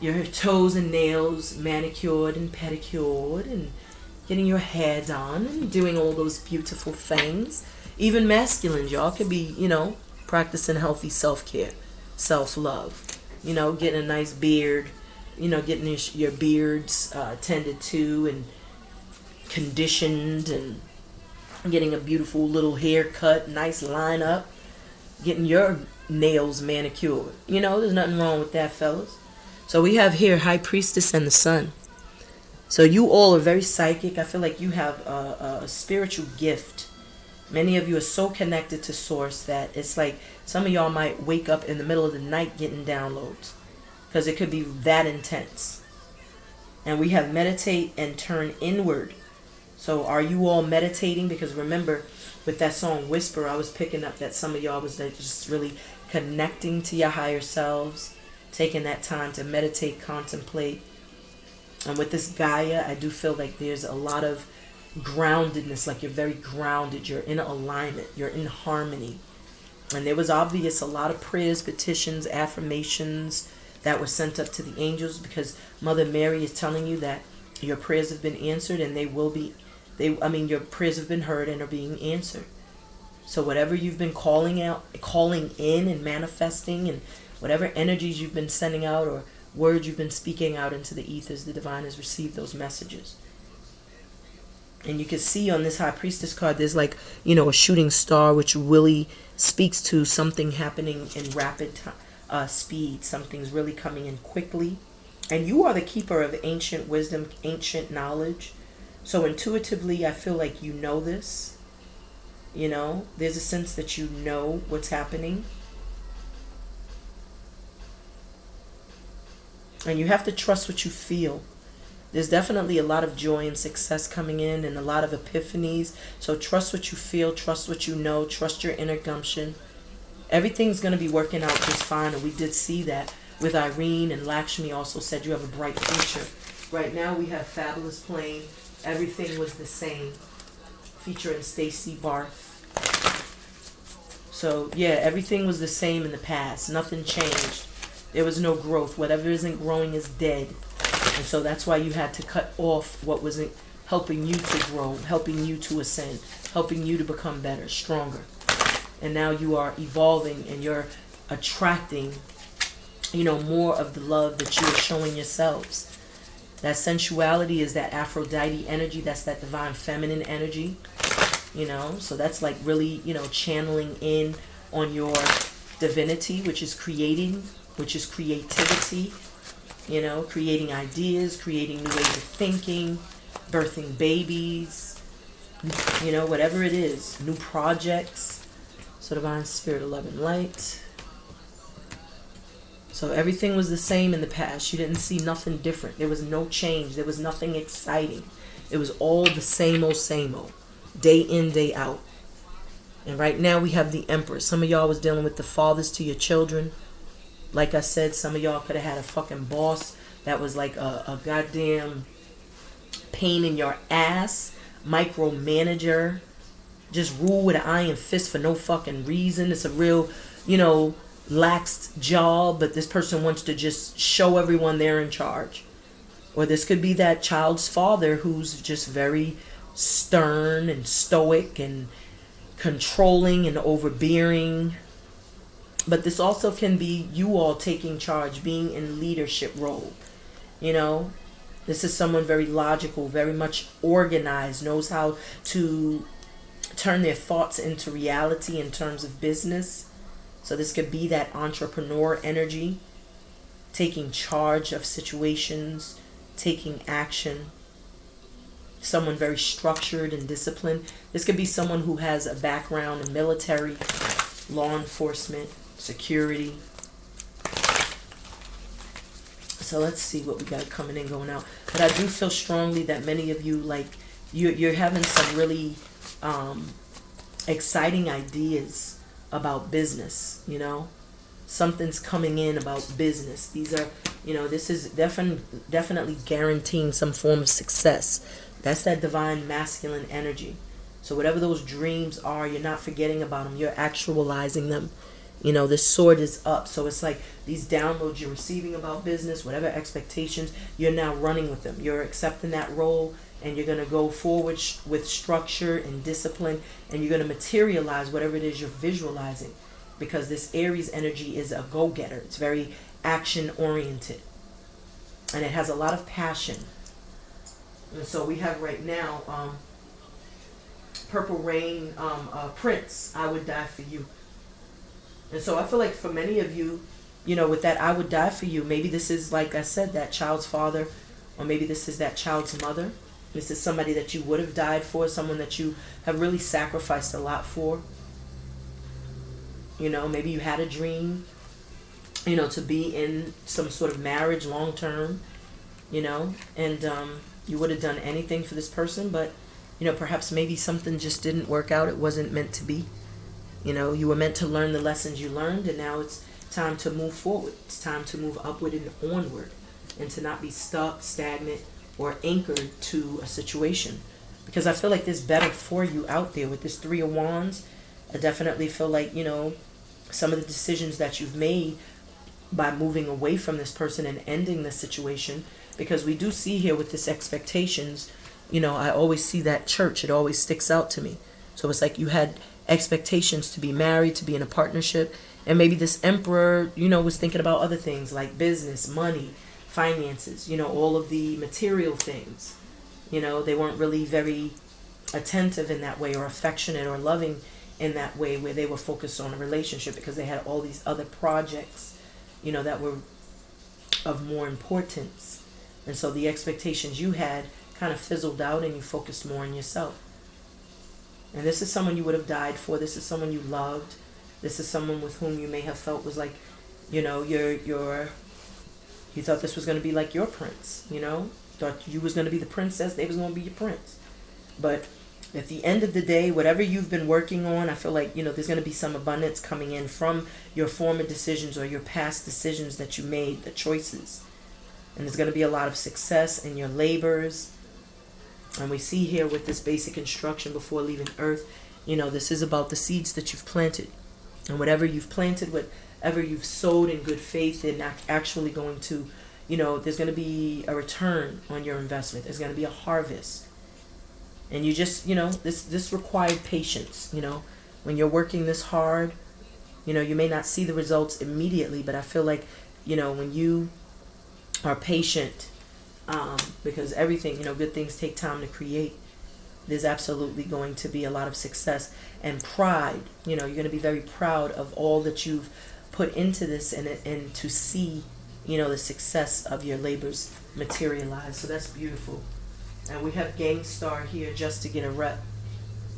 your toes and nails manicured and pedicured and getting your hair done and doing all those beautiful things. Even masculine y'all could be you know practicing healthy self-care self-love. You know getting a nice beard you know getting your, your beards uh, tended to and conditioned and getting a beautiful little haircut, nice line up, getting your nails manicured. You know, there's nothing wrong with that, fellas. So we have here High Priestess and the Sun. So you all are very psychic. I feel like you have a, a spiritual gift. Many of you are so connected to Source that it's like some of y'all might wake up in the middle of the night getting downloads because it could be that intense. And we have meditate and turn inward so are you all meditating? Because remember, with that song Whisper, I was picking up that some of y'all was just really connecting to your higher selves, taking that time to meditate, contemplate. And with this Gaia, I do feel like there's a lot of groundedness, like you're very grounded, you're in alignment, you're in harmony. And there was obvious a lot of prayers, petitions, affirmations that were sent up to the angels because Mother Mary is telling you that your prayers have been answered and they will be they, I mean, your prayers have been heard and are being answered. So whatever you've been calling out, calling in and manifesting, and whatever energies you've been sending out or words you've been speaking out into the ethers, the divine has received those messages. And you can see on this high priestess card, there's like, you know, a shooting star, which really speaks to something happening in rapid uh, speed. Something's really coming in quickly. And you are the keeper of ancient wisdom, ancient knowledge. So intuitively, I feel like you know this. You know, there's a sense that you know what's happening. And you have to trust what you feel. There's definitely a lot of joy and success coming in and a lot of epiphanies. So trust what you feel, trust what you know, trust your inner gumption. Everything's going to be working out just fine. And we did see that with Irene and Lakshmi also said you have a bright future. Right now we have Fabolous playing Everything was the same, featuring Stacy Barthe. So yeah, everything was the same in the past. Nothing changed. There was no growth. Whatever isn't growing is dead. And so that's why you had to cut off what wasn't helping you to grow, helping you to ascend, helping you to become better, stronger. And now you are evolving and you're attracting, you know, more of the love that you are showing yourselves. That sensuality is that Aphrodite energy. That's that divine feminine energy. You know, so that's like really, you know, channeling in on your divinity, which is creating, which is creativity, You know, creating ideas, creating new ways of thinking, birthing babies, you know, whatever it is, new projects. So divine spirit of love and light. So everything was the same in the past. You didn't see nothing different. There was no change. There was nothing exciting. It was all the same old, same old, day in, day out. And right now we have the Empress. Some of y'all was dealing with the fathers to your children. Like I said, some of y'all could have had a fucking boss that was like a, a goddamn pain in your ass, micromanager, just rule with an iron fist for no fucking reason. It's a real, you know, lax job, but this person wants to just show everyone they're in charge. Or this could be that child's father who's just very stern and stoic and controlling and overbearing. But this also can be you all taking charge, being in leadership role. You know, this is someone very logical, very much organized, knows how to turn their thoughts into reality in terms of business. So this could be that entrepreneur energy, taking charge of situations, taking action someone very structured and disciplined. This could be someone who has a background in military, law enforcement, security. So let's see what we got coming in, going out. But I do feel strongly that many of you, like, you, you're having some really um, exciting ideas about business, you know? Something's coming in about business. These are, you know, this is definitely definitely guaranteeing some form of success that's that divine masculine energy. So whatever those dreams are, you're not forgetting about them. You're actualizing them. You know, this sword is up. So it's like these downloads you're receiving about business, whatever expectations, you're now running with them. You're accepting that role and you're going to go forward with structure and discipline and you're going to materialize whatever it is you're visualizing because this Aries energy is a go-getter. It's very action oriented and it has a lot of passion. And so we have right now um, Purple Rain um, uh, Prince, I Would Die For You. And so I feel like for many of you, you know, with that I Would Die For You, maybe this is, like I said, that child's father, or maybe this is that child's mother. This is somebody that you would have died for, someone that you have really sacrificed a lot for. You know, maybe you had a dream, you know, to be in some sort of marriage long term, you know, and um, you would have done anything for this person, but you know, perhaps maybe something just didn't work out. It wasn't meant to be. You know, you were meant to learn the lessons you learned, and now it's time to move forward. It's time to move upward and onward, and to not be stuck, stagnant, or anchored to a situation. Because I feel like there's better for you out there with this Three of Wands. I definitely feel like, you know, some of the decisions that you've made by moving away from this person and ending the situation because we do see here with this expectations you know i always see that church it always sticks out to me so it's like you had expectations to be married to be in a partnership and maybe this emperor you know was thinking about other things like business money finances you know all of the material things you know they weren't really very attentive in that way or affectionate or loving in that way where they were focused on a relationship because they had all these other projects you know that were of more importance and so the expectations you had kind of fizzled out and you focused more on yourself. And this is someone you would have died for. This is someone you loved. This is someone with whom you may have felt was like, you know, your your you thought this was going to be like your prince, you know? Thought you was going to be the princess, they was going to be your prince. But at the end of the day, whatever you've been working on, I feel like, you know, there's going to be some abundance coming in from your former decisions or your past decisions that you made, the choices and there's going to be a lot of success in your labors. And we see here with this basic instruction before leaving earth, you know, this is about the seeds that you've planted. And whatever you've planted, whatever you've sowed in good faith, and actually going to, you know, there's going to be a return on your investment. There's going to be a harvest. And you just, you know, this this required patience, you know. When you're working this hard, you know, you may not see the results immediately, but I feel like, you know, when you are patient um, because everything, you know, good things take time to create. There's absolutely going to be a lot of success and pride. You know, you're going to be very proud of all that you've put into this and, and to see you know, the success of your labors materialize. So that's beautiful. And we have Gang Starr here just to get a rep.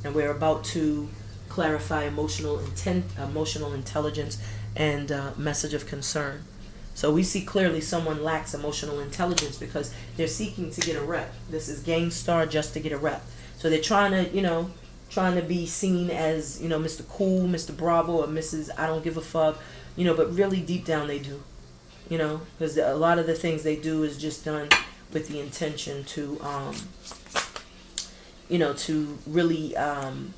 And we're about to clarify emotional intent, emotional intelligence, and uh, message of concern. So we see clearly someone lacks emotional intelligence because they're seeking to get a rep. This is Gang Starr just to get a rep. So they're trying to, you know, trying to be seen as, you know, Mr. Cool, Mr. Bravo, or Mrs. I don't give a fuck, you know, but really deep down they do, you know, because a lot of the things they do is just done with the intention to, um, you know, to really, um,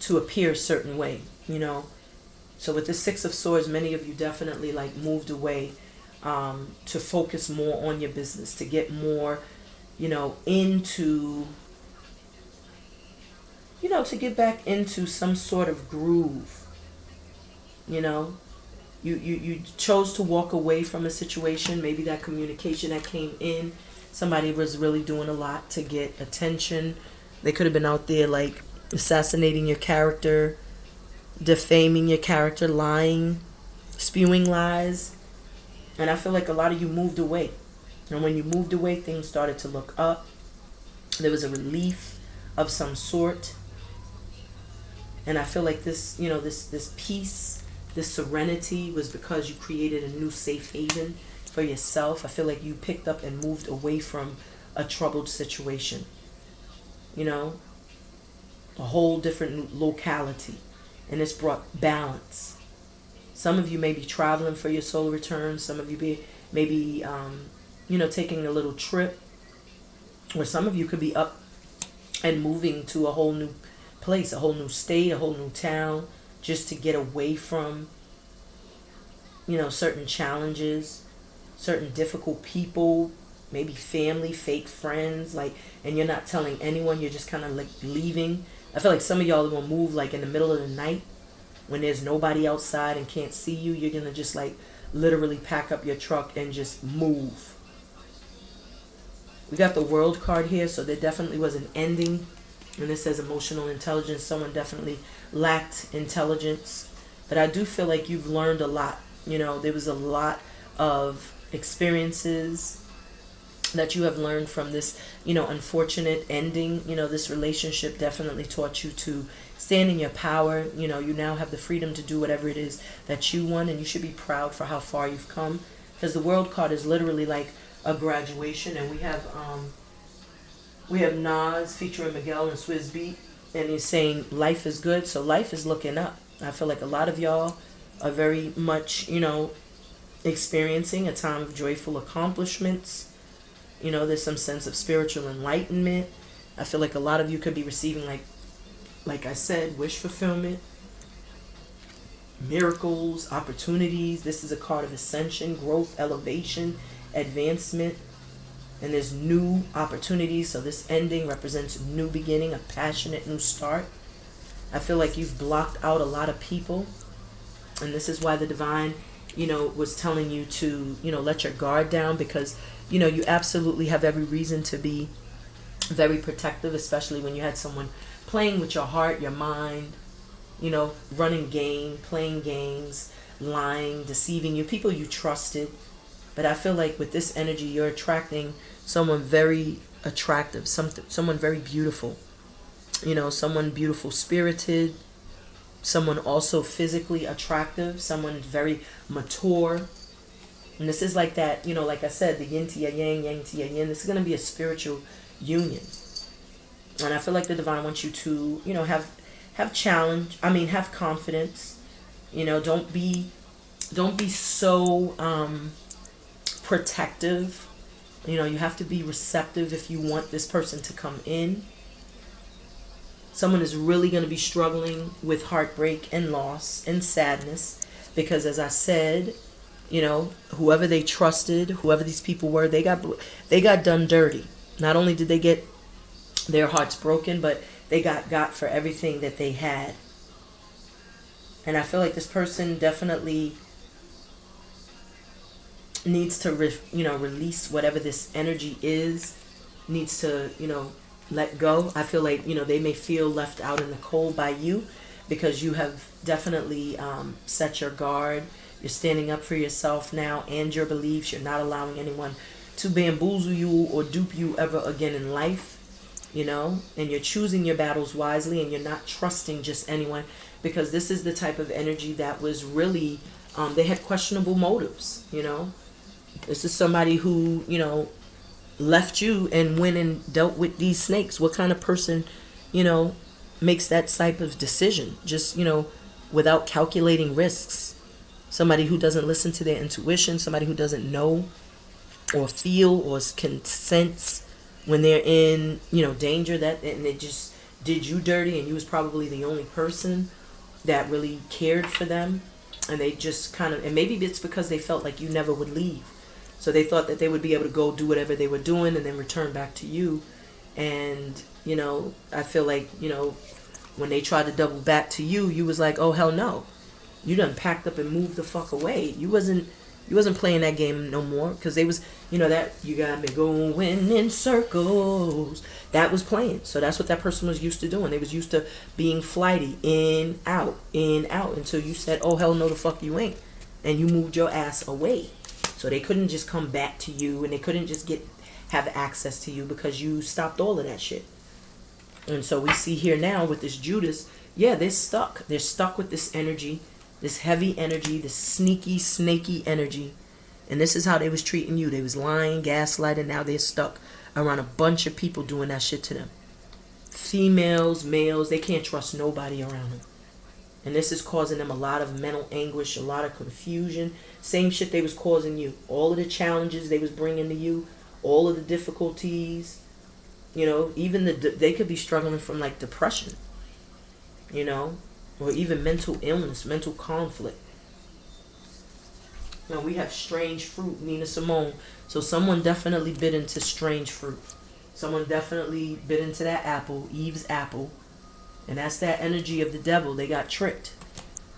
to appear a certain way, you know. So with the Six of Swords, many of you definitely like moved away um, to focus more on your business, to get more, you know, into, you know, to get back into some sort of groove, you know. You, you, you chose to walk away from a situation, maybe that communication that came in, somebody was really doing a lot to get attention. They could have been out there like assassinating your character, defaming your character, lying, spewing lies. And I feel like a lot of you moved away. And when you moved away, things started to look up. There was a relief of some sort. And I feel like this, you know, this this peace, this serenity was because you created a new safe haven for yourself. I feel like you picked up and moved away from a troubled situation. You know, a whole different locality and it's brought balance. Some of you may be traveling for your soul return. Some of you be maybe um, you know taking a little trip, or some of you could be up and moving to a whole new place, a whole new state, a whole new town, just to get away from you know certain challenges, certain difficult people, maybe family, fake friends, like, and you're not telling anyone. You're just kind of like leaving I feel like some of y'all are gonna move like in the middle of the night when there's nobody outside and can't see you. You're gonna just like literally pack up your truck and just move. We got the world card here, so there definitely was an ending. And it says emotional intelligence. Someone definitely lacked intelligence. But I do feel like you've learned a lot. You know, there was a lot of experiences that you have learned from this, you know, unfortunate ending. You know, this relationship definitely taught you to stand in your power. You know, you now have the freedom to do whatever it is that you want, and you should be proud for how far you've come. Because the world card is literally like a graduation, and we have um, we have Nas featuring Miguel and Swizz Beatz, and he's saying life is good, so life is looking up. I feel like a lot of y'all are very much, you know, experiencing a time of joyful accomplishments you know, there's some sense of spiritual enlightenment. I feel like a lot of you could be receiving like like I said, wish fulfillment, miracles, opportunities. This is a card of ascension, growth, elevation, advancement. And there's new opportunities. So this ending represents a new beginning, a passionate new start. I feel like you've blocked out a lot of people. And this is why the divine, you know, was telling you to, you know, let your guard down because you know, you absolutely have every reason to be very protective, especially when you had someone playing with your heart, your mind, you know, running game, playing games, lying, deceiving you, people you trusted. But I feel like with this energy, you're attracting someone very attractive, something, someone very beautiful. You know, someone beautiful spirited, someone also physically attractive, someone very mature, and this is like that, you know, like I said, the yin to your yang, yang to your yin. This is going to be a spiritual union. And I feel like the divine wants you to, you know, have have challenge. I mean, have confidence. You know, don't be don't be so um, protective. You know, you have to be receptive if you want this person to come in. Someone is really going to be struggling with heartbreak and loss and sadness because, as I said, you know whoever they trusted whoever these people were they got they got done dirty not only did they get their hearts broken but they got got for everything that they had and i feel like this person definitely needs to re, you know release whatever this energy is needs to you know let go i feel like you know they may feel left out in the cold by you because you have definitely um, set your guard You're standing up for yourself now and your beliefs. You're not allowing anyone to bamboozle you or dupe you ever again in life. You know, and you're choosing your battles wisely and you're not trusting just anyone because this is the type of energy that was really, um, they had questionable motives. You know, this is somebody who, you know, left you and went and dealt with these snakes. What kind of person, you know, makes that type of decision? Just, you know, without calculating risks. Somebody who doesn't listen to their intuition, somebody who doesn't know or feel or can sense when they're in, you know, danger that and they just did you dirty and you was probably the only person that really cared for them and they just kind of and maybe it's because they felt like you never would leave so they thought that they would be able to go do whatever they were doing and then return back to you. And you know i feel like you know when they tried to double back to you you was like oh hell no. You done packed up and moved the fuck away. You wasn't you wasn't playing that game no more. Because they was you know that you got me going in circles. That was playing. So that's what that person was used to doing. They was used to being flighty in out in out until you said oh hell no the fuck you ain't. And you moved your ass away so they couldn't just come back to you and they couldn't just get have access to you because you stopped all of that shit and so we see here now with this judas yeah they're stuck they're stuck with this energy this heavy energy, this sneaky, snaky energy. And this is how they was treating you. They was lying, gaslighting. Now they're stuck around a bunch of people doing that shit to them. Females, males, they can't trust nobody around them. And this is causing them a lot of mental anguish, a lot of confusion. Same shit they was causing you. All of the challenges they was bringing to you, all of the difficulties. You know, even the they could be struggling from like depression. You know, or even mental illness, mental conflict. Now we have strange fruit, Nina Simone. So someone definitely bit into strange fruit. Someone definitely bit into that apple, Eve's apple. And that's that energy of the devil. They got tricked.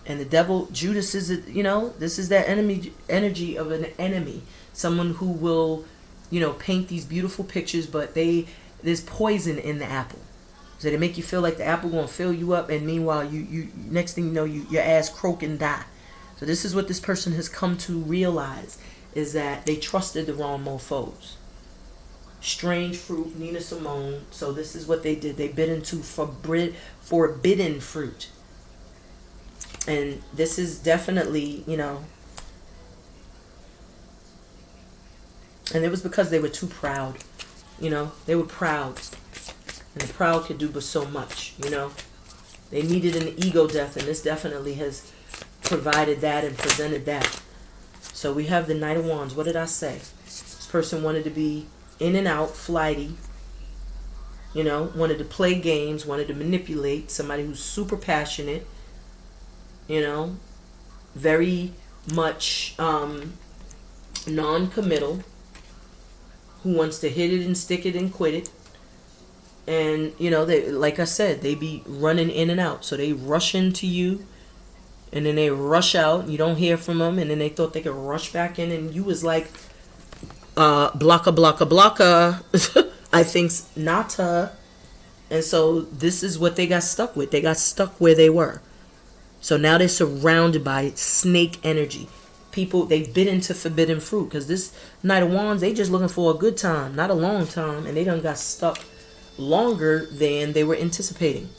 And the devil, Judas is, you know, this is that enemy energy of an enemy. Someone who will, you know, paint these beautiful pictures, but they there's poison in the apple. So they make you feel like the apple gonna fill you up, and meanwhile, you you next thing you know, you your ass croak and die. So this is what this person has come to realize is that they trusted the wrong mofo's. Strange fruit, Nina Simone. So this is what they did. They bit into forbid, forbidden fruit. And this is definitely, you know, and it was because they were too proud. You know, they were proud. And the proud could do but so much, you know. They needed an ego death, and this definitely has provided that and presented that. So we have the Knight of Wands. What did I say? This person wanted to be in and out, flighty, you know, wanted to play games, wanted to manipulate, somebody who's super passionate, you know, very much um, non committal, who wants to hit it and stick it and quit it. And you know they like i said they be running in and out. So they rush into you and then they rush out. You don't hear from them and then they thought they could rush back in and you was like uh blocka blocka blocka i think's nata. And so this is what they got stuck with. They got stuck where they were so now they're surrounded by snake energy people they bit into forbidden fruit because this knight of wands they just looking for a good time not a long time and they done got stuck longer than they were anticipating.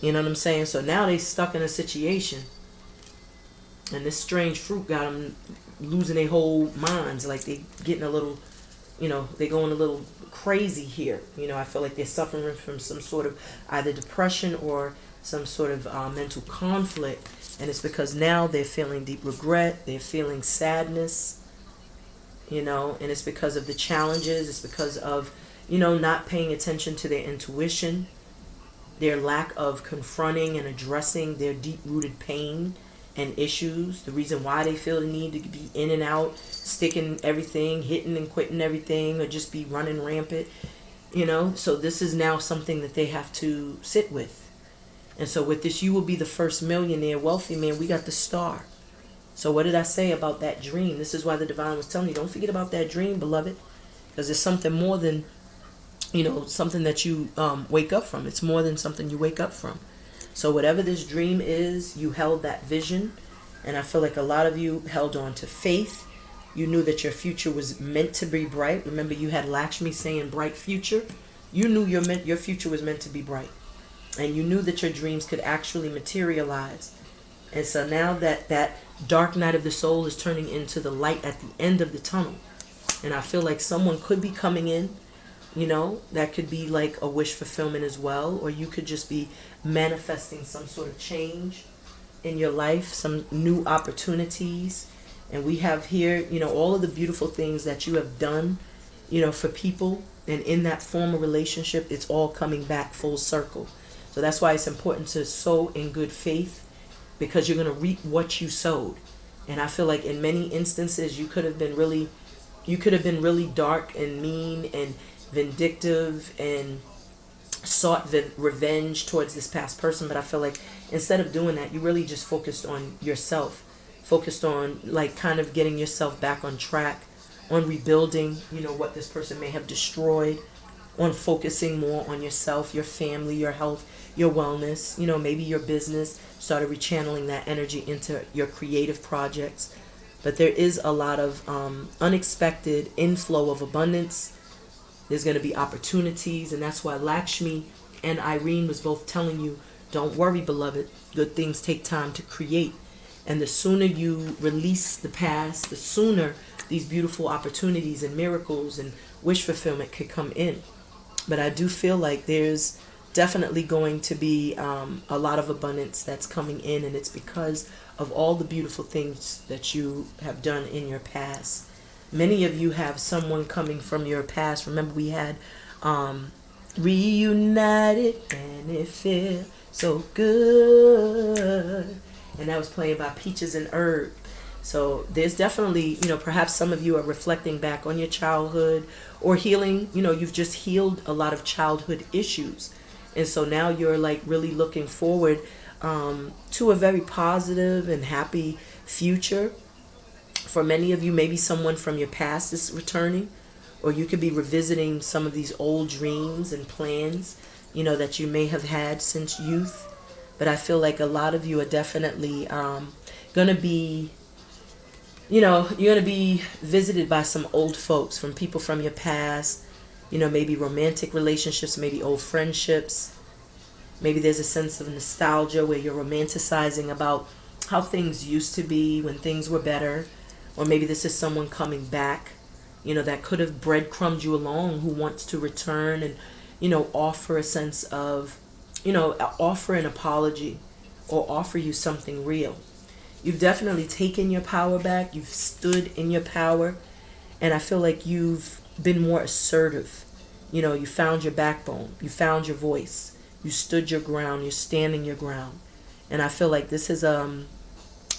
You know what I'm saying? So now they stuck in a situation, and this strange fruit got them losing their whole minds. Like they getting a little, you know, they going a little crazy here. You know, I feel like they're suffering from some sort of either depression or some sort of uh, mental conflict, and it's because now they're feeling deep regret. They're feeling sadness. You know, and it's because of the challenges. It's because of you know, not paying attention to their intuition, their lack of confronting and addressing their deep rooted pain and issues, the reason why they feel the need to be in and out, sticking everything, hitting and quitting everything, or just be running rampant, you know. So, this is now something that they have to sit with. And so, with this, you will be the first millionaire, wealthy man. We got the star. So, what did I say about that dream? This is why the divine was telling you don't forget about that dream, beloved, because it's something more than you know something that you um, wake up from it's more than something you wake up from so whatever this dream is you held that vision And I feel like a lot of you held on to faith. You knew that your future was meant to be bright. Remember, you had Lakshmi saying bright future. You knew your your future was meant to be bright. And you knew that your dreams could actually materialize. And so now that that dark night of the soul is turning into the light at the end of the tunnel. And I feel like someone could be coming in, you know, that could be like a wish fulfillment as well. Or you could just be manifesting some sort of change in your life, some new opportunities. And we have here, you know, all of the beautiful things that you have done, you know, for people. And in that former relationship, it's all coming back full circle. So that's why it's important to sow in good faith because you're going to reap what you sowed. And I feel like in many instances, you could have been really, you could have been really dark and mean and vindictive and sought the revenge towards this past person. But I feel like instead of doing that, you really just focused on yourself, focused on like kind of getting yourself back on track, on rebuilding, you know, what this person may have destroyed, on focusing more on yourself, your family, your health, your wellness, you know, maybe your business, started rechanneling that energy into your creative projects. But there is a lot of um, unexpected inflow of abundance. There's going to be opportunities, and that's why Lakshmi and Irene was both telling you, don't worry, beloved. Good things take time to create. And the sooner you release the past, the sooner these beautiful opportunities and miracles and wish fulfillment could come in. But I do feel like there's definitely going to be um, a lot of abundance that's coming in, and it's because of all the beautiful things that you have done in your past. Many of you have someone coming from your past. Remember, we had um, reunited, and it feels so good, and that was playing by Peaches and Herb. So there's definitely, you know, perhaps some of you are reflecting back on your childhood or healing, you know, you've just healed a lot of childhood issues and so now you're like really looking forward um, to a very positive and happy future. For many of you, maybe someone from your past is returning, or you could be revisiting some of these old dreams and plans, you know, that you may have had since youth. But I feel like a lot of you are definitely um, going to be you know, you're going to be visited by some old folks from people from your past you know, maybe romantic relationships, maybe old friendships. Maybe there's a sense of nostalgia where you're romanticizing about how things used to be when things were better. Or maybe this is someone coming back, you know, that could have breadcrumbed you along who wants to return and, you know, offer a sense of, you know, offer an apology or offer you something real. You've definitely taken your power back. You've stood in your power. And I feel like you've been more assertive. You know, you found your backbone, you found your voice, you stood your ground, you're standing your ground. And I feel like this has um,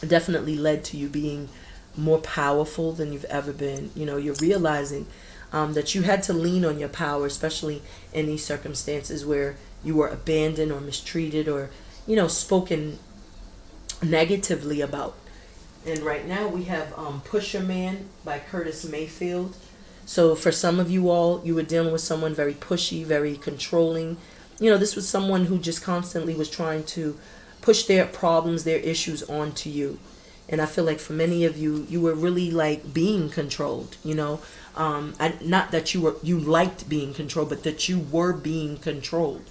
definitely led to you being more powerful than you've ever been. You know, you're realizing um, that you had to lean on your power, especially in these circumstances where you were abandoned or mistreated or, you know, spoken negatively about. And right now we have um, Pusher Man by Curtis Mayfield. So for some of you all, you were dealing with someone very pushy, very controlling. You know, this was someone who just constantly was trying to push their problems, their issues onto you. And I feel like for many of you, you were really like being controlled, you know. Um, I, not that you were you liked being controlled, but that you were being controlled.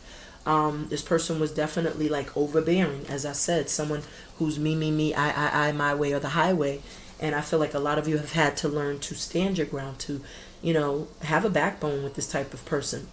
Um, this person was definitely like overbearing, as I said, someone who's me, me, me, I, I, I, my way or the highway. And I feel like a lot of you have had to learn to stand your ground, to, you know, have a backbone with this type of person.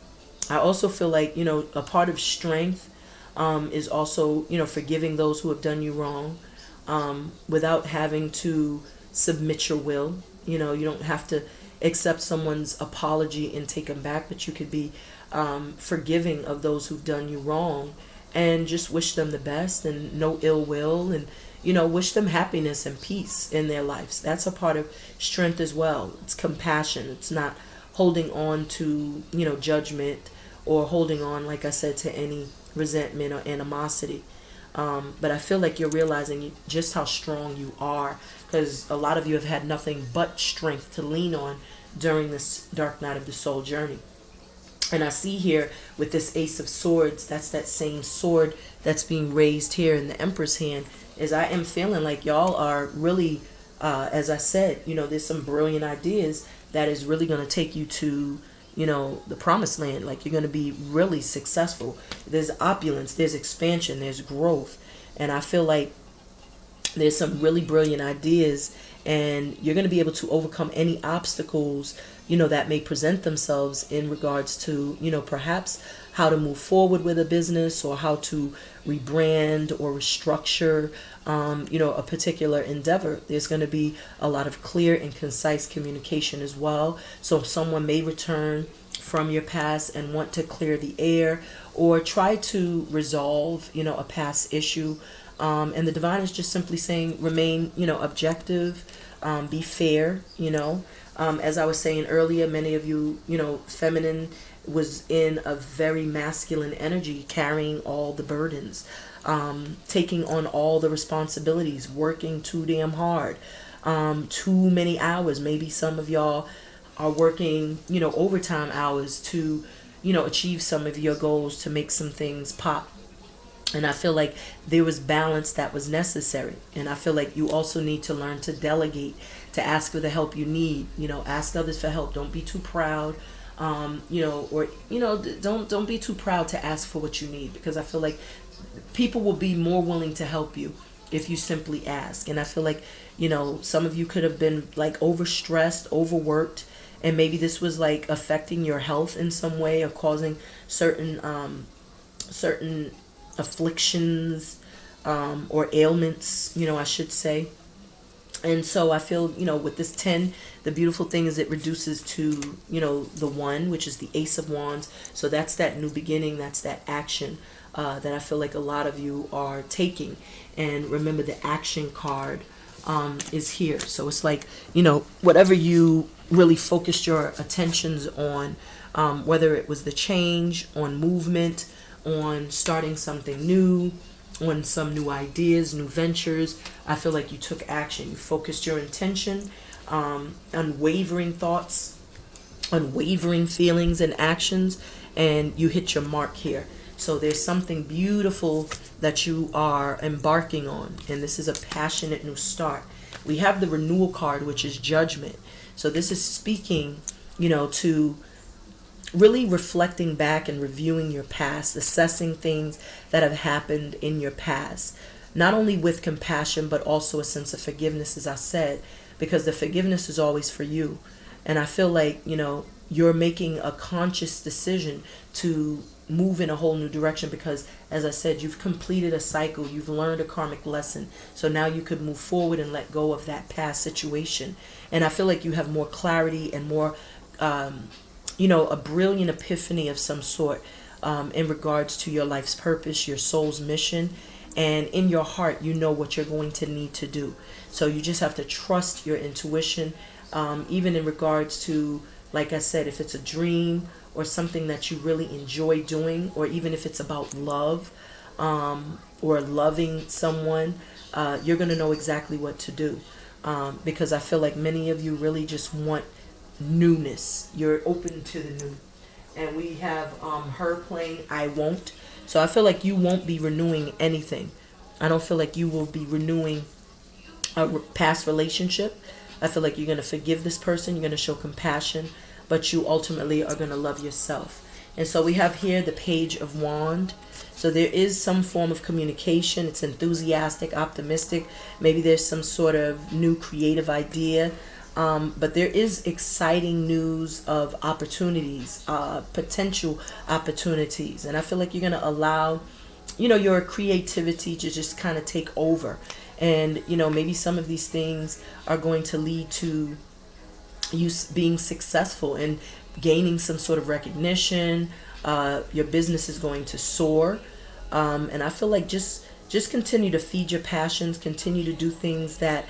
I also feel like, you know, a part of strength um, is also, you know, forgiving those who have done you wrong um, without having to submit your will. You know, you don't have to accept someone's apology and take them back, but you could be um, forgiving of those who've done you wrong and just wish them the best and no ill will and you know, wish them happiness and peace in their lives. That's a part of strength as well. It's compassion. It's not holding on to, you know, judgment or holding on, like I said, to any resentment or animosity. Um, but I feel like you're realizing just how strong you are because a lot of you have had nothing but strength to lean on during this dark night of the soul journey. And I see here with this Ace of Swords, that's that same sword that's being raised here in the Emperor's hand is I am feeling like y'all are really, uh, as I said, you know, there's some brilliant ideas that is really going to take you to you know the promised land. Like you're going to be really successful. There's opulence there's expansion there's growth. And i feel like there's some really brilliant ideas and you're going to be able to overcome any obstacles you know that may present themselves in regards to you know perhaps how to move forward with a business or how to rebrand or restructure um, you know a particular endeavor. There's going to be a lot of clear and concise communication as well. So someone may return from your past and want to clear the air or try to resolve you know a past issue um, and the divine is just simply saying remain you know objective um, be fair you know. Um, as i was saying earlier many of you you know feminine was in a very masculine energy carrying all the burdens um, taking on all the responsibilities working too damn hard um, too many hours maybe some of y'all are working you know overtime hours to you know achieve some of your goals to make some things pop and I feel like there was balance that was necessary. And I feel like you also need to learn to delegate, to ask for the help you need. You know, ask others for help. Don't be too proud. Um, you know, or you know, don't don't be too proud to ask for what you need because I feel like people will be more willing to help you if you simply ask. And I feel like, you know, some of you could have been like overstressed, overworked, and maybe this was like affecting your health in some way or causing certain um certain afflictions um, or ailments, you know, I should say. And so I feel, you know, with this 10, the beautiful thing is it reduces to, you know, the 1, which is the Ace of Wands. So that's that new beginning, that's that action uh, that I feel like a lot of you are taking. And remember, the action card um, is here. So it's like, you know, whatever you really focused your attentions on, um, whether it was the change, on movement, on starting something new, on some new ideas, new ventures. I feel like you took action. You focused your intention, um, unwavering thoughts, unwavering feelings and actions, and you hit your mark here. So there's something beautiful that you are embarking on, and this is a passionate new start. We have the renewal card, which is judgment. So this is speaking, you know, to really reflecting back and reviewing your past, assessing things that have happened in your past, not only with compassion, but also a sense of forgiveness, as I said, because the forgiveness is always for you. And I feel like, you know, you're making a conscious decision to move in a whole new direction because as i said you've completed a cycle you've learned a karmic lesson. So now you could move forward and let go of that past situation. And i feel like you have more clarity and more um, you know, a brilliant epiphany of some sort um, in regards to your life's purpose, your soul's mission, and in your heart, you know what you're going to need to do. So you just have to trust your intuition, um, even in regards to, like I said, if it's a dream or something that you really enjoy doing, or even if it's about love um, or loving someone, uh, you're going to know exactly what to do. Um, because I feel like many of you really just want newness. You're open to the new. And we have um, her playing I Won't. So I feel like you won't be renewing anything. I don't feel like you will be renewing a past relationship. I feel like you're going to forgive this person. You're going to show compassion. But you ultimately are going to love yourself. And so we have here the page of wand. So there is some form of communication. It's enthusiastic, optimistic. Maybe there's some sort of new creative idea um, but there is exciting news of opportunities, uh, potential opportunities. And I feel like you're going to allow, you know, your creativity to just kind of take over. And, you know, maybe some of these things are going to lead to you being successful and gaining some sort of recognition. Uh, your business is going to soar. Um, and I feel like just just continue to feed your passions, continue to do things that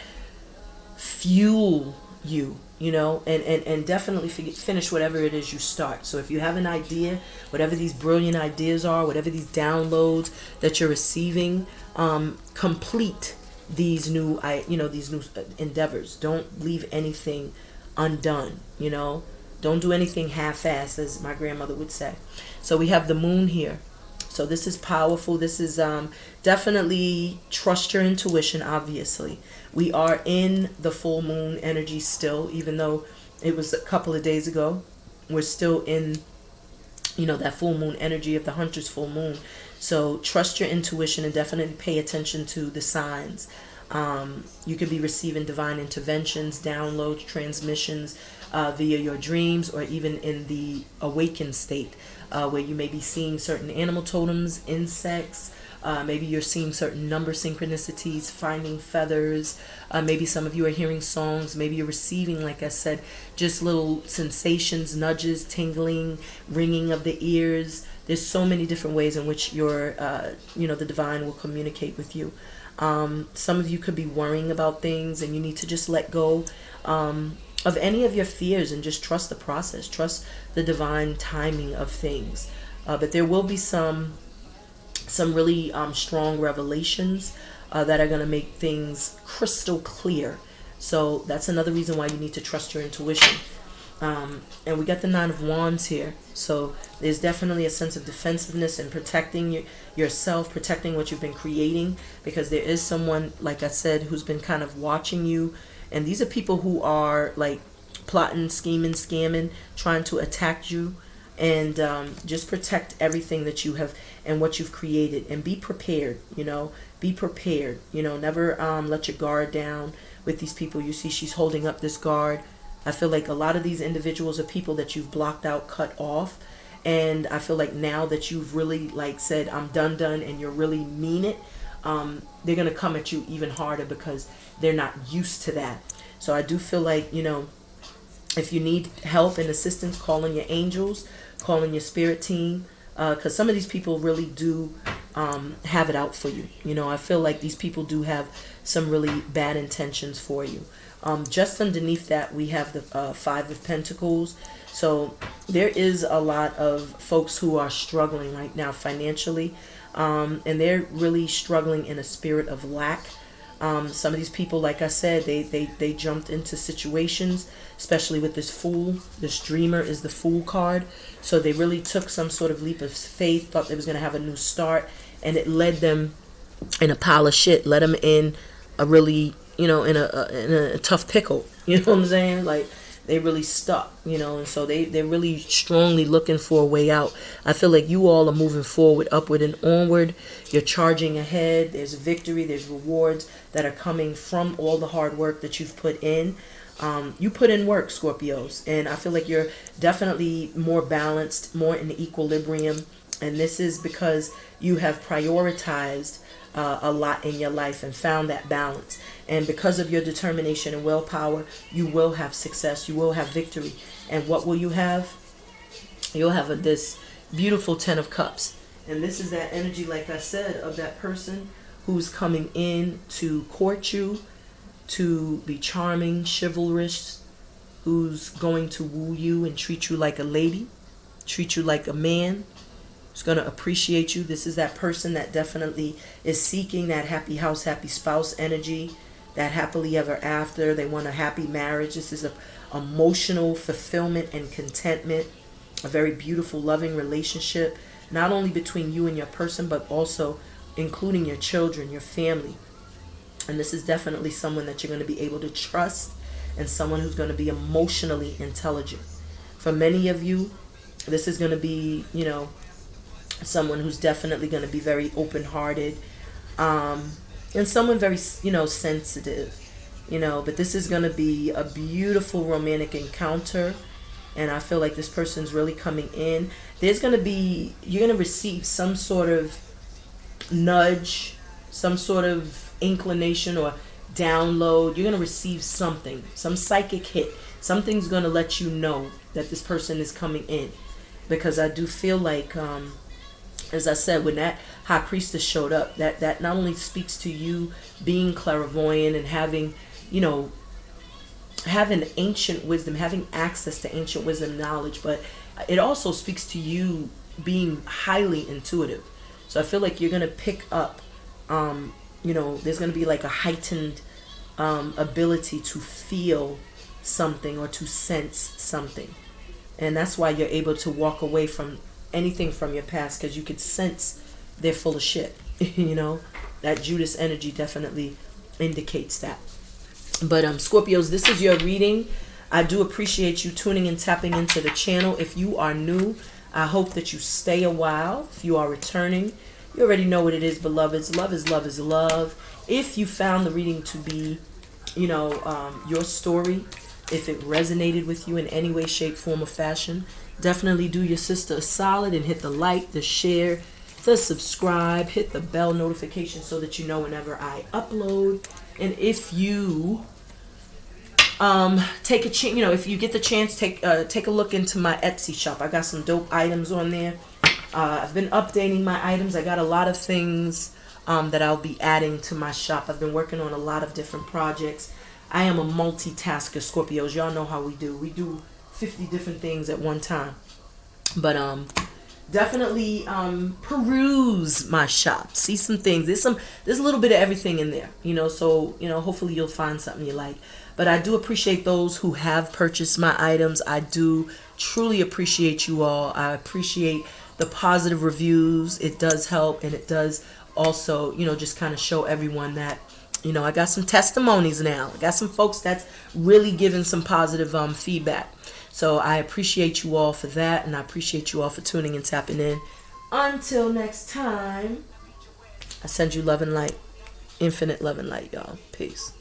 fuel you you know and and, and definitely finish whatever it is you start. So if you have an idea whatever these brilliant ideas are whatever these downloads that you're receiving um, complete these new i you know these new uh, endeavors. Don't leave anything undone you know? Don't do anything half-assed as my grandmother would say. So we have the moon here. So this is powerful. This is um, definitely trust your intuition. Obviously, we are in the full moon energy still, even though it was a couple of days ago. We're still in, you know, that full moon energy of the hunter's full moon. So trust your intuition and definitely pay attention to the signs. Um, you could be receiving divine interventions, downloads, transmissions uh, via your dreams, or even in the awakened state, uh, where you may be seeing certain animal totems, insects. Uh, maybe you're seeing certain number synchronicities, finding feathers. Uh, maybe some of you are hearing songs. Maybe you're receiving, like I said, just little sensations, nudges, tingling, ringing of the ears. There's so many different ways in which your, uh, you know, the divine will communicate with you. Um, some of you could be worrying about things and you need to just let go um, of any of your fears and just trust the process. Trust the divine timing of things. Uh, but there will be some some really um, strong revelations uh, that are going to make things crystal clear. So that's another reason why you need to trust your intuition. Um, and we got the Nine of Wands here. So there's definitely a sense of defensiveness and protecting your, yourself, protecting what you've been creating, because there is someone, like I said, who's been kind of watching you. And these are people who are like plotting, scheming, scamming, trying to attack you. And um, just protect everything that you have and what you've created. And be prepared, you know, be prepared. You know, never um, let your guard down with these people. You see, she's holding up this guard I feel like a lot of these individuals are people that you've blocked out, cut off. And I feel like now that you've really like said, I'm done, done, and you're really mean it, um, they're to come at you even harder because they're not used to that. So I do feel like, you know, if you need help and assistance, calling your angels, calling your spirit team, because uh, some of these people really do um, have it out for you. You know, I feel like these people do have some really bad intentions for you. Um, just underneath that, we have the uh, Five of Pentacles. So there is a lot of folks who are struggling right now financially, um, and they're really struggling in a spirit of lack. Um, some of these people, like I said, they, they, they jumped into situations, especially with this fool. This dreamer is the fool card. So they really took some sort of leap of faith, thought they was going to have a new start, and it led them in a pile of shit, led them in a really you know, in a, in a tough pickle. You know what I'm saying? Like they really stuck, you know, and so they they're really strongly looking for a way out. I feel like you all are moving forward, upward and onward. You're charging ahead. There's victory. There's rewards that are coming from all the hard work that you've put in. Um, you put in work, Scorpios, and I feel like you're definitely more balanced, more in equilibrium, and this is because you have prioritized uh, a lot in your life and found that balance. And because of your determination and willpower, you will have success. You will have victory. And what will you have? You'll have a, this beautiful Ten of Cups. And this is that energy, like I said, of that person who's coming in to court you, to be charming, chivalrous, who's going to woo you and treat you like a lady, treat you like a man, who's going to appreciate you. This is that person that definitely is seeking that happy house, happy spouse energy that happily ever after. They want a happy marriage. This is a emotional fulfillment and contentment, a very beautiful, loving relationship, not only between you and your person, but also including your children, your family. And this is definitely someone that you're going to be able to trust and someone who's going to be emotionally intelligent. For many of you, this is going to be, you know, someone who's definitely going to be very open-hearted. Um, and someone very you know sensitive you know but this is going to be a beautiful romantic encounter and i feel like this person's really coming in there's going to be you're going to receive some sort of nudge some sort of inclination or download you're going to receive something some psychic hit something's going to let you know that this person is coming in because i do feel like um as I said, when that high priestess showed up, that that not only speaks to you being clairvoyant and having, you know, having ancient wisdom, having access to ancient wisdom knowledge, but it also speaks to you being highly intuitive. So I feel like you're gonna pick up, um, you know, there's gonna be like a heightened um, ability to feel something or to sense something, and that's why you're able to walk away from anything from your past because you could sense they're full of shit. you know, that Judas energy definitely indicates that. But um, Scorpios, this is your reading. I do appreciate you tuning and tapping into the channel. If you are new, I hope that you stay a while. If you are returning, you already know what it is, beloveds. Love is love is love. If you found the reading to be, you know, um, your story, if it resonated with you in any way, shape, form, or fashion, definitely do your sister a solid and hit the like, the share, the subscribe, hit the bell notification so that you know whenever I upload. And if you um, take a chance, you know, if you get the chance, take uh, take a look into my Etsy shop. I got some dope items on there. Uh, I've been updating my items. I got a lot of things um, that I'll be adding to my shop. I've been working on a lot of different projects. I am a multitasker, Scorpios. Y'all know how we do. We do 50 different things at one time. But um, definitely um, peruse my shop. See some things. There's some. There's a little bit of everything in there. You know. So you know. Hopefully you'll find something you like. But I do appreciate those who have purchased my items. I do truly appreciate you all. I appreciate the positive reviews. It does help, and it does also, you know, just kind of show everyone that you know, I got some testimonies now. I got some folks that's really giving some positive um, feedback. So I appreciate you all for that, and I appreciate you all for tuning and tapping in. Until next time, I send you love and light, infinite love and light, y'all. Peace.